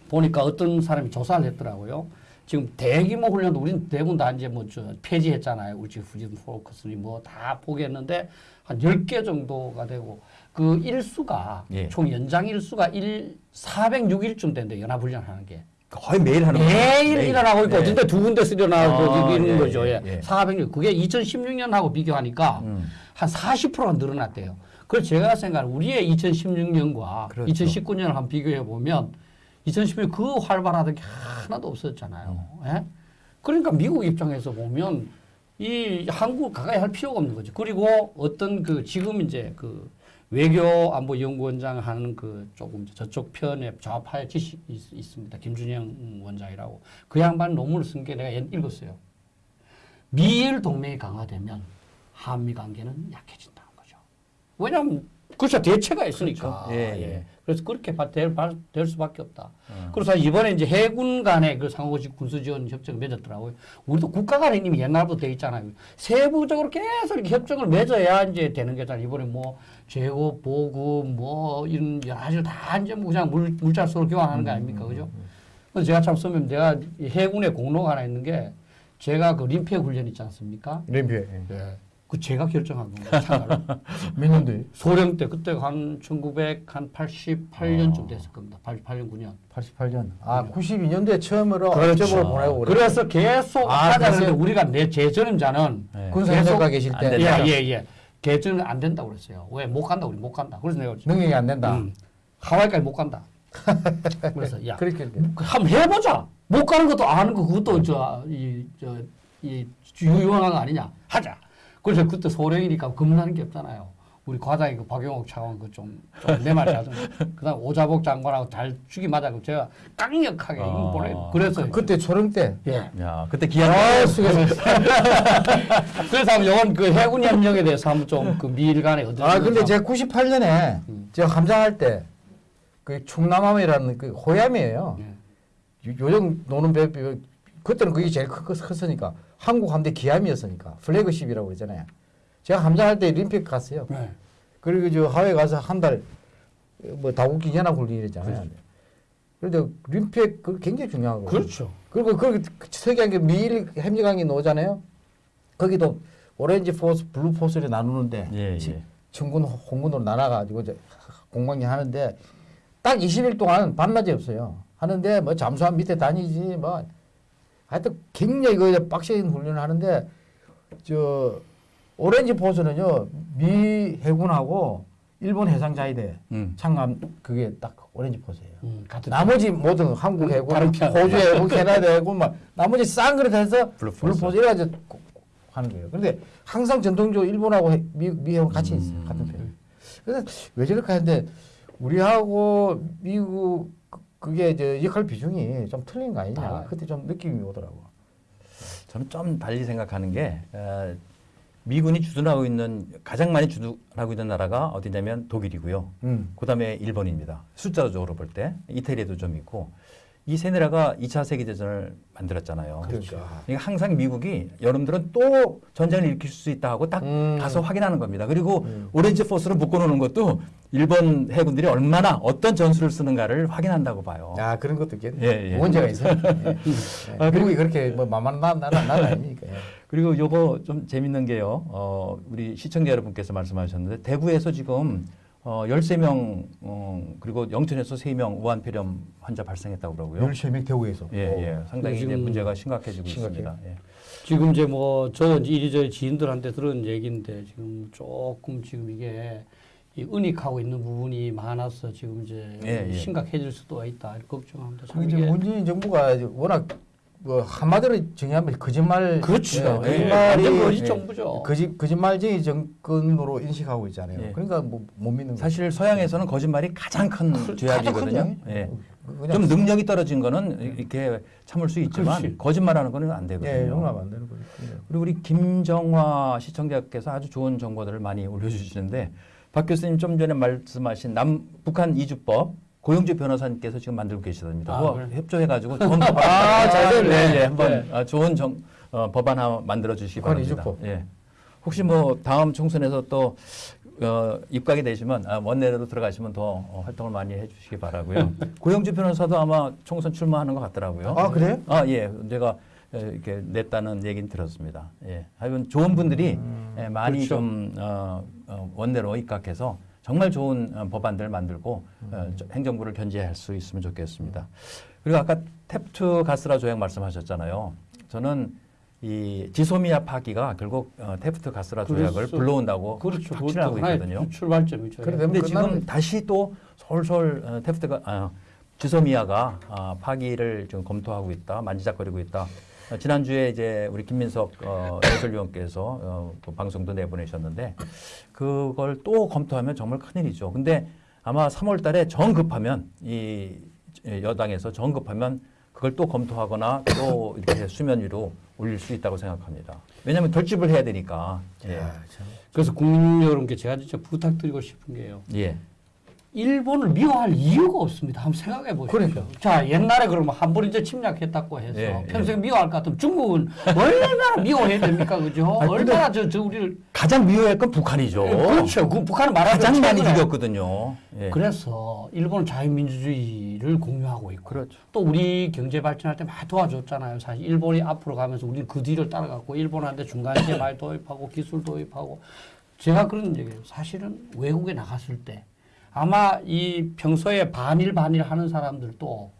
보니까 어떤 사람이 조사를 했더라고요. 지금 대규모 훈련도 우리는 대부분 다 이제 뭐 저 폐지했잖아요. 울지 후진 포커스니 뭐 다 포기했는데 한 10개 정도가 되고 그 일수가 예. 총 연장 일수가 일 406일쯤 된대 연합 훈련 하는 게. 거의 매일 하는 거예요. 매일 일어나고 있고 네. 어떤 때두 군데서 일어나고 아, 이런 예, 거죠. 예, 예. 예. 406. 그게 2016년하고 비교하니까 음. 한 40%가 늘어났대요. 그래서 제가 생각하는 우리의 2016년과 그렇죠. 2019년을 한번 비교해 보면 2016년 그 활발하던 게 하나도 없었잖아요. 예? 그러니까 미국 입장에서 보면 이 한국 가까이 할 필요가 없는 거죠. 그리고 어떤 그 지금 이제 그 외교 안보 연구원장 하는 그 조금 저쪽 편에 좌파의 지식 있, 있습니다. 김준영 원장이라고 그 양반 논문을 쓴 게 내가 옛- 읽었어요. 미일 동맹이 강화되면 한미 관계는 약해진다는 거죠. 왜냐하면 그렇죠 대체가 있으니까. 그렇죠. 예, 예. 그래서 그렇게 바- 될, 바- 될 수밖에 없다. 어. 그래서 이번에 이제 해군 간의 그 상호직 군수지원 협정을 맺었더라고요. 우리도 국가 간에 이미 옛날부터 돼 있잖아요. 세부적으로 계속 이렇게 협정을 맺어야 이제 되는 거잖아요. 이번에 뭐 재고, 보급, 뭐 이런 여러 가지를 다 이제 뭐 그냥 물, 물자수로 교환하는 거 아닙니까? 그죠? 그래서 제가 참 선배님 내가 이 해군에 공로가 하나 있는 게 제가 그 림피에 훈련 있지 않습니까? 림피에. 그 제가 결정한 겁니다. [LAUGHS] 몇 년도에? 소련 때 그때 한 1988년쯤 됐을 겁니다. 88년 9년. 88년. 아, 92년도에 처음으로 그렇죠. 업적으로 보내고 그래. 그래서 계속 아, 그래서- 우리가 내 제 전임자는 네. 군사협력가 계실 안때 된다. 예예 예 개전은 안 된다고 그랬어요. 왜 못 간다 우리 못 간다. 그래서 내가 능력이 안 된다. 음, 하와이까지 못 간다. [LAUGHS] 그래서 야 그렇게 한번 해보자. 못 가는 것도 아는 거 그것도 저 이 저 이 유용한 거 아니냐 하자. 그래서 그때 소령이니까 겁나는 게 없잖아요. 우리 과장이 그 박용옥 차관 그좀내말 잘듣 그다음 오자복 장관하고 잘 죽이 맞아고 제가 강력하게 아. 보내. 그래서 그때 초령 때 예. 야, 그때 기한 아, 수고했어요. 그래서 한번 요건 그 해군 협력에 대해서 한번 좀 그 미일 간에 어떤 아, 근데 제가 98년에 음. 제가 함장할 때 그 충남함이라는 그 호위함이에요. 예. 요- 요즘 노는 배, 배 그때는 그게 제일 크, 컸으니까 한국 함대 기함이었으니까 flagship이라고 그러잖아요. 제가 함장할 때 림팩 갔어요. 네. 그리고 저 하와이 가서 한 달 뭐 다국적 연합 훈련이잖아요. 그런데 림팩 그 굉장히 중요하고. 그렇죠. 그리고 그 특이한 게 미일 협력관계 나오잖아요. 거기도 orange force, blue force를 나누는데 예, 지- 예. 청군, 홍군으로 나눠가지고 공방이 하는데 딱 20일 동안 밤낮이 없어요. 하는데 뭐 잠수함 밑에 다니지 뭐 하여튼 굉장히 그 빡센 훈련을 하는데 저 orange force는요 미 해군하고 일본 해상자위대 음. 창감 그게 딱 orange force예요. 음, 같은 나머지 모든 한국 해군, 편. 호주 해군, 캐나다 해군 막 나머지 싹 그룹 해서 blue force. blue force 이래가지고 고- 하는 거예요. 그런데 항상 전통적으로 일본하고 해- 미, 미 해군 같이 있어요. 음. 같은 편. 그래서 왜 저렇게 하는데 우리하고 미국 그- 그게 이제 역할 비중이 좀 틀린 거 아니냐. 아. 그때 좀 느낌이 오더라고. 저는 좀 달리 생각하는 게 어, 미군이 주둔하고 있는 가장 많이 주둔하고 있는 나라가 어디냐면 독일이고요. 음. 그다음에 일본입니다. 숫자적으로 볼 때 이태리에도 좀 있고 이 세 나라가 2차 세계 대전을 만들었잖아요. 그러니까. 그러니까 항상 미국이 여러분들은 또 전쟁을 일으킬 수 있다 하고 딱 음. 가서 확인하는 겁니다. 그리고 음. 오렌지 포스로 묶어 놓는 것도 일본 해군들이 얼마나 어떤 전술을 쓰는가를 확인한다고 봐요. 아 그런 것도 있겠네. 예, 예. 문제가 있어요. [LAUGHS] 예. 아, 예. 미국이 그렇게 뭐 만만한 나라 나라 아닙니까? 예. 그리고 요거 좀 재밌는 게요. 어, 우리 시청자 여러분께서 말씀하셨는데 대구에서 지금 어, 13명 어, 그리고 영천에서 3명 우한폐렴 환자 발생했다고 그러고요. 13명 대구에서. 예, 예. 상당히 이제 문제가 심각해지고 심각해요. 있습니다. 예. 지금 이제 뭐 저는 이리저리 지인들한테 들은 얘기인데 지금 조금 지금 이게 이 은닉하고 있는 부분이 많아서 지금 이제 예, 예. 심각해질 수도 있다 이렇게 걱정합니다. 이제 문재인 정부가 워낙 뭐 한마디로 정의하면 거짓말 그렇죠. 예, 예, 거짓말이 거짓 예. 정부죠. 거짓 거짓말쟁이 정권으로 인식하고 있잖아요. 예. 그러니까 뭐 못 믿는 거죠. 사실 서양에서는 거짓말이 가장 큰 그- 죄악이거든요. 예. 그냥 좀 능력이 떨어진 거는 이렇게 참을 수 있지만 그렇지. 거짓말하는 거는 안 되거든요. 예, 용납 안 되는 거죠. 그리고 우리 김정화 시청자께서 아주 좋은 정보들을 많이 올려주시는데 박 교수님 좀 전에 말씀하신 남 북한 이주법 고영주 변호사님께서 지금 만들고 계시답니다. 아, 그래? 협조해가지고 좋은 [LAUGHS] 법안 아, 잘 됐네. 네, 네, 한번 네. 아, 좋은 정, 어, 법안 하나 만들어 주시기 바랍니다. 이주법. 예. 혹시 뭐 다음 총선에서 또 어, 입각이 되시면 아, 원내로 들어가시면 더 어, 활동을 많이 해주시기 바라고요. [LAUGHS] 고영주 변호사도 아마 총선 출마하는 것 같더라고요. 아, 그래요? 아, 예. 제가 에, 이렇게 냈다는 얘기는 들었습니다. 예. 하여간 좋은 분들이 음, 예, 많이 그렇죠. 좀 어, 어, 원내로 입각해서 정말 좋은 어, 법안들을 만들고 음. 어, 저- 행정부를 견제할 수 있으면 좋겠습니다. 그리고 아까 탭투 가스라 조약 말씀하셨잖아요. 저는 이 지소미아 파기가 결국 어, 테프트 가스라 조약을 그렇죠. 불러온다고 그렇죠. 확신하고 있거든요. 출발점이죠. 끝나는 지금 다시 또 솔솔 어, 테프트가 아, 지소미아가 아, 파기를 지금 검토하고 있다, 만지작거리고 있다. 어, 지난주에 이제 우리 김민석 어, 해설위원께서 어, 그 방송도 내보내셨는데 그걸 또 검토하면 정말 큰일이죠. 근데 아마 3월 달에 정 급하면 이 여당에서 정 급하면 그걸 또 검토하거나 또 이렇게 수면 위로 올릴 수 있다고 생각합니다. 왜냐하면 결집을 해야 되니까. 예. 야, 참. 그래서 국민 여러분께 제가 진짜 부탁드리고 싶은 게요. 예. 일본을 미워할 이유가 없습니다. 한번 생각해 보십시오. 그러니까. 자, 옛날에 그러면 한번 이제 침략했다고 해서 예, 평생 미워할 것 같으면 중국은 얼마나 미워해야 됩니까? 그죠? 아니, 얼마나 저, 저 우리를. 가장 미워할 건 북한이죠. 그렇죠. 그 북한은 말하자면 가장 많이. 죽였거든요. 예. 그래서 일본은 자유민주주의를 공유하고 있고 그렇죠. 또 우리 경제 발전할 때 많이 도와줬잖아요. 사실 일본이 앞으로 가면서 우리는 그 뒤를 따라갔고 일본한테 중간시에 많이 도입하고 기술 도입하고 제가 그런 얘기예요. 사실은 외국에 나갔을 때 아마 이 평소에 반일 반일 하는 사람들도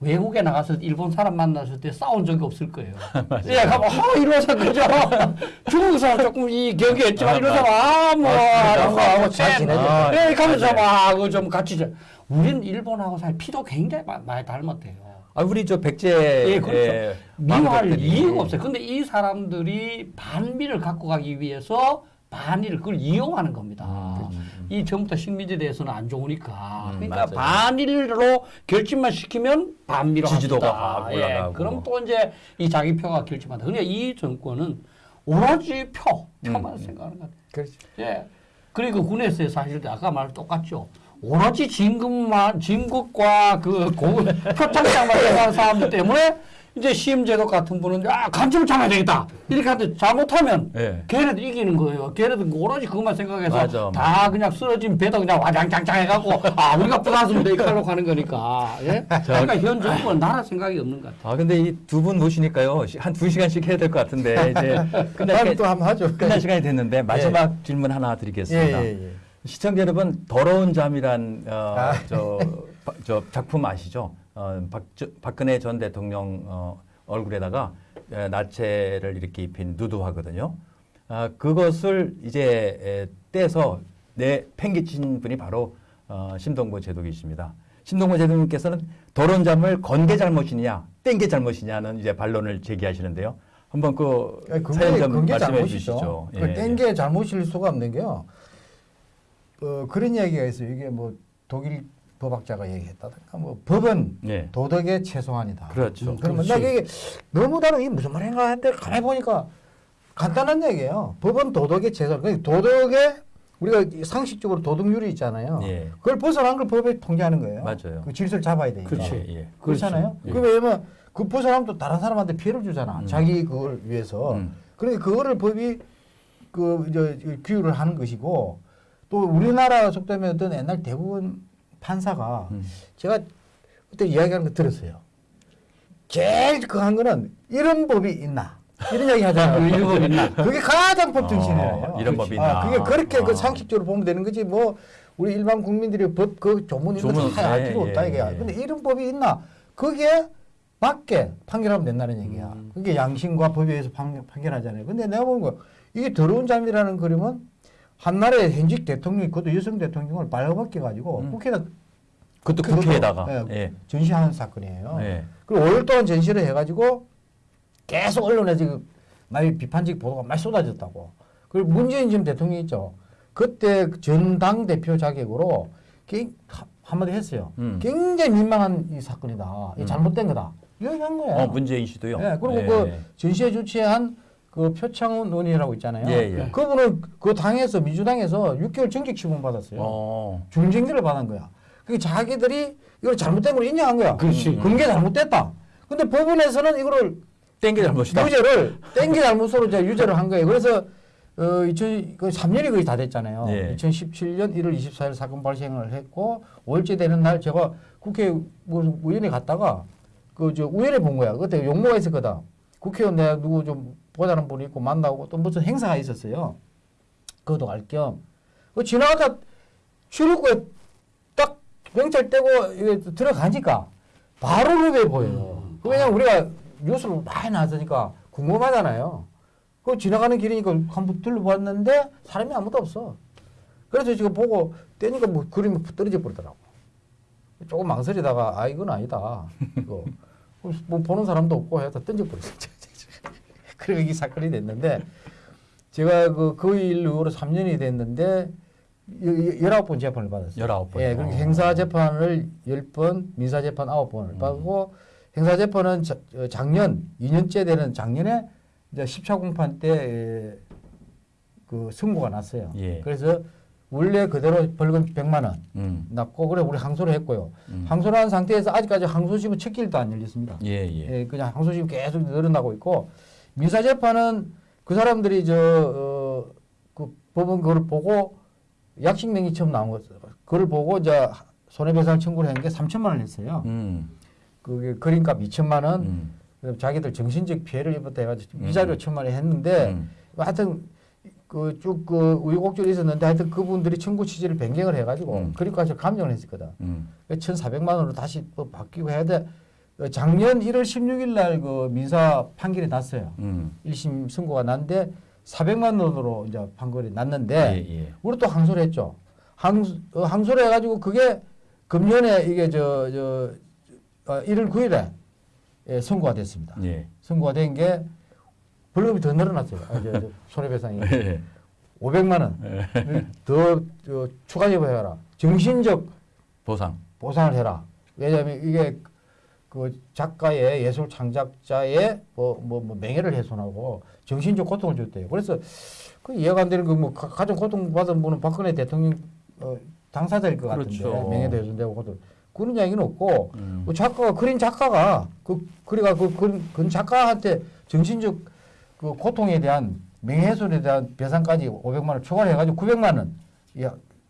외국에 나가서 일본 사람 만났을 때 싸운 적이 없을 거예요. [LAUGHS] 예, 가면 아 이러서 그죠. [LAUGHS] 중국 사람 조금 이 경계 했지만 아, 이러서 아뭐 한국하고 잘 지내죠. 아, 예, 가면서 맞아요. 막그좀 같이 저 우리는 일본하고 사실 피도 굉장히 마- 많이 닮았대요. 아 우리 저 백제 예, 그렇죠. 미워할 왕족들이 이유가 없어요. 근데 이 사람들이 반미를 갖고 가기 위해서 반일을 그걸 이용하는 겁니다. 음. 이 전부터 식민지에 대해서는 안 좋으니까. 음, 그러니까 맞아요. 반일로 결집만 시키면 반미로 지지도가. 확 올라가고. 예, 그럼 또 이제 이 자기 표가 결집한다. 그러니까 이 정권은 오로지 표, 표만 음. 생각하는 것 같아요. 그렇지. 예. 그리고 군에서 사실 아까 말 똑같죠. 오로지 진급만 진급과 그 고, 표창장만 생각하는 사람들 때문에 이제 시험제도 같은 분은 아 감점을 참아야 되겠다 이렇게 하는데 잘못하면 예. 걔네들 이기는 거예요. 걔네들 오로지 그것만 생각해서 맞아, 다 그냥 쓰러진 배도 그냥 와장창창 해갖고 아 우리가 부담스럽다 이렇게 하려고 하는 거니까. 예? [LAUGHS] 그러니까 현 정부는 나라 생각이 없는 것 같아요. 아 근데 이 두 분 모시니까요 한 두 시간씩 해야 될 것 같은데 이제 [LAUGHS] 끝날, 또 한번 하죠. 끝날 시간이 됐는데 마지막 질문 하나 드리겠습니다. 예, 예, 예. 시청자 여러분 더러운 잠이란 어, 아. 저, 바- 저 작품 아시죠? 어, 박, 저, 박근혜 전 대통령 어, 얼굴에다가 에, 나체를 이렇게 입힌 누드화거든요. 아, 그것을 이제 에, 떼서 내 팽개친 분이 바로 어, 심동보 제독이십니다. 심동보 제독님께서는 더러운 잠을 건 게 잘못이냐, 뗀 게 잘못이냐는 이제 반론을 제기하시는데요. 한번 그 사연 좀 말씀해 잘못이죠. 주시죠. 예, 그 땡게 잘못일 수가 없는 게요. 어, 그런 이야기가 있어요. 이게 뭐 독일 법학자가 얘기했다든가 뭐 법은 예. 도덕의 최소한이다. 그렇죠. 음, 그러면. 나 이게 너무 다른 이게 무슨 말인가 했는데 가만히 보니까 간단한 얘기예요. 법은 도덕의 최소한. 그러니까 도덕의 우리가 상식적으로 도덕률이 있잖아요. 예. 그걸 벗어난 걸 법에 통제하는 거예요. 맞아요. 그 질서를 잡아야 되니까. 그렇지. 예, 예. 그렇잖아요. 예. 그 왜냐면 그 벗어나면 또 다른 사람한테 피해를 주잖아. 음. 자기 그걸 위해서. 음. 그러니까 그거를 법이 그 이제 규율을 하는 것이고 또 우리나라 속담에 어떤 옛날 대부분 판사가 음. 제가 그때 이야기하는 거 들었어요. 제일 그한 거는 이런 법이 있나 이런 이야기 하잖아요. [LAUGHS] 이런 법이 있나? 그게 가장 법 정신이에요. 어, 이런 법이 있나. 아, 그게 그렇게 아. 그 상식적으로 보면 되는 거지 뭐 우리 일반 국민들이 법 그 조문 이런 조문, 거다 알 예, 필요 없다 예, 이게. 예. 근데 이런 법이 있나? 그게 맞게 판결하면 된다는 얘기야. 음. 그게 양심과 법에 의해서 판, 판결하잖아요. 근데 내가 보는 거 이게 더러운 잠이라는 그림은 한나라의 현직 대통령이 그것도 여성 대통령을 발로바뀌어 가지고 음. 국회에다 그것도 그것도, 국회에다가 예, 예. 전시하는 사건이에요. 예. 그리고 5일 동안 전시를 해가지고 계속 언론에 지금 많이 비판적 보도가 많이 쏟아졌다고. 그리고 문재인 지금 대통령 있죠. 그때 전당 대표 자격으로 한마디 했어요. 음. 굉장히 민망한 이 사건이다. 이 음. 잘못된 거다. 이야기한 거예요. 어, 문재인 씨도요. 예, 그리고 예. 그 전시회 주최한 그 표창원 의원이라고 있잖아요. 예, 예. 그분은 그 당에서 민주당에서 6개월 정직 처분 받았어요. 어. 중징계를 받은 거야. 그게 자기들이 이걸 잘못된 걸 인정한 거야. 그렇지. 근게 잘못됐다. 근데 법원에서는 이거를 땡기 잘못이다. 유죄를 땡기 잘못으로 이제 유죄를 한 거예요. 그래서 어, 2000, 그 3년이 거의 다 됐잖아요. 예. 2017년 1월 24일 사건 발생을 했고 5일째 되는 날 제가 국회 의원에 갔다가 그 저 우연히 본 거야. 그때 용모가 있었거든. 국회의원 내가 누구 좀 보자는 분이 있고 만나고 또 무슨 행사가 있었어요. 그것도 갈 겸. 그 지나가다 출입구에 딱 경찰 떼고 들어가니까 바로 눈에 보여요. 그 왜냐면 우리가 뉴스를 많이 나왔으니까 궁금하잖아요. 그 지나가는 길이니까 한번 둘러봤는데 사람이 아무도 없어. 그래서 지금 보고 떼니까 뭐 그림이 떨어져 버리더라고. 조금 망설이다가 아 이건 아니다. 이거 [LAUGHS] 뭐 보는 사람도 없고 해서 던져버렸어. 그리고 이 사건이 됐는데 제가 그, 그 일로 3년이 됐는데 여- 열아홉 번 재판을 받았어요. 19번. 예, 어. 행사 재판을 10번, 민사 재판 9번을 음. 받고 행사 재판은 자- 어, 작년 2년째 되는 작년에 이제 10차 공판 때 에, 그 선고가 났어요. 예. 그래서 원래 그대로 벌금 100만 원 음. 났고 그래 우리 항소를 했고요. 음. 항소를 한 상태에서 아직까지 항소심은 첫 길도 안 열렸습니다. 예, 예. 예, 그냥 항소심 계속 늘어나고 있고 민사 재판은 그 사람들이 저 어, 그 법원 그걸 보고 약식 명의 처음 나온 거 그걸 보고 이제 손해배상 청구를 한게 3천만 원을 했어요. 음. 그게 그림값 2천만 원, 음. 그다음에 자기들 정신적 피해를 입었다 해가지고 음. 위자료 천만 원 했는데 음. 하여튼 그쭉그 있었는데 하여튼 그분들이 청구 취지를 변경을 해가지고 음. 그림값을 감정을 했었거든. 음. 1,400만 원으로 다시 또 바뀌고 해야 돼. 어, 작년 1월 16일 날 그 민사 판결이 났어요. 음. 1심 선고가 났는데 400만 원으로 이제 판결이 났는데 예, 예. 우리 또 항소를 했죠. 항, 어, 항소를 해가지고 그게 금년에 이게 저, 저, 어, 1월 9일에 예, 선고가 됐습니다. 예. 선고가 된 게 벌금이 더 늘어났어요. 아, 저, 저 [LAUGHS] 손해배상이. 예. 500만 원. 더 저, 추가 제보해라. 정신적 보상. 보상을 해라. 왜냐하면 이게 그 작가의 예술 창작자의 뭐, 뭐, 뭐 명예를 훼손하고 정신적 고통을 줬대요. 그래서 그 이해가 안 되는 거뭐 가장 고통받은 분은 박근혜 대통령 어, 당사자일 것 같은데 그렇죠. 명예도 훼손되고 고통 그런 이야기는 없고 음. 그 작가가 그린 작가가 그 그래가 그 그런 그 작가한테 정신적 그 고통에 대한 명예훼손에 대한 배상까지 500만 원 초과를 해가지고 900만 원 이,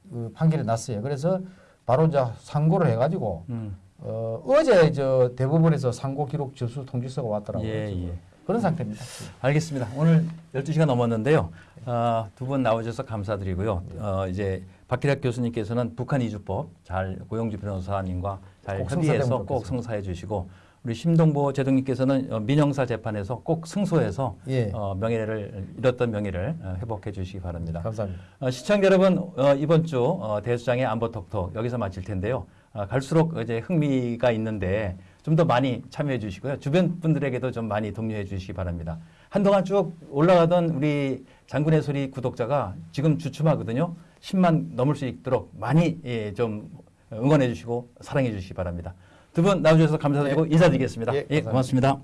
그 판결이 났어요. 그래서 바로 이제 상고를 해가지고 음. 어, 어제 저 대법원에서 상고 기록 접수 통지서가 왔더라고요. 예, 예. 그런 상태입니다. 알겠습니다. 오늘 12시가 넘었는데요. 어, 두분 나오셔서 감사드리고요. 어, 이제 박기락 교수님께서는 북한 이주법 잘 고영주 변호사님과 잘 꼭 협의해서 꼭. 성사해 주시고 우리 심동보 제동님께서는 어, 민형사 재판에서 꼭 승소해서 예. 어, 명예를 잃었던 명예를 어, 회복해 주시기 바랍니다. 감사합니다. 어, 시청자 여러분 어, 이번 주 어, 대수장의 안보 톡톡 여기서 마칠 텐데요. 어, 갈수록 이제 흥미가 있는데 좀 더 많이 참여해 주시고요. 주변 분들에게도 좀 많이 독려해 주시기 바랍니다. 한동안 쭉 올라가던 우리 장군의 소리 구독자가 지금 주춤하거든요. 10만 넘을 수 있도록 많이 예, 좀 응원해 주시고 사랑해 주시기 바랍니다. 두 분 나와주셔서 감사드리고 인사드리겠습니다. 예, 예. 고맙습니다.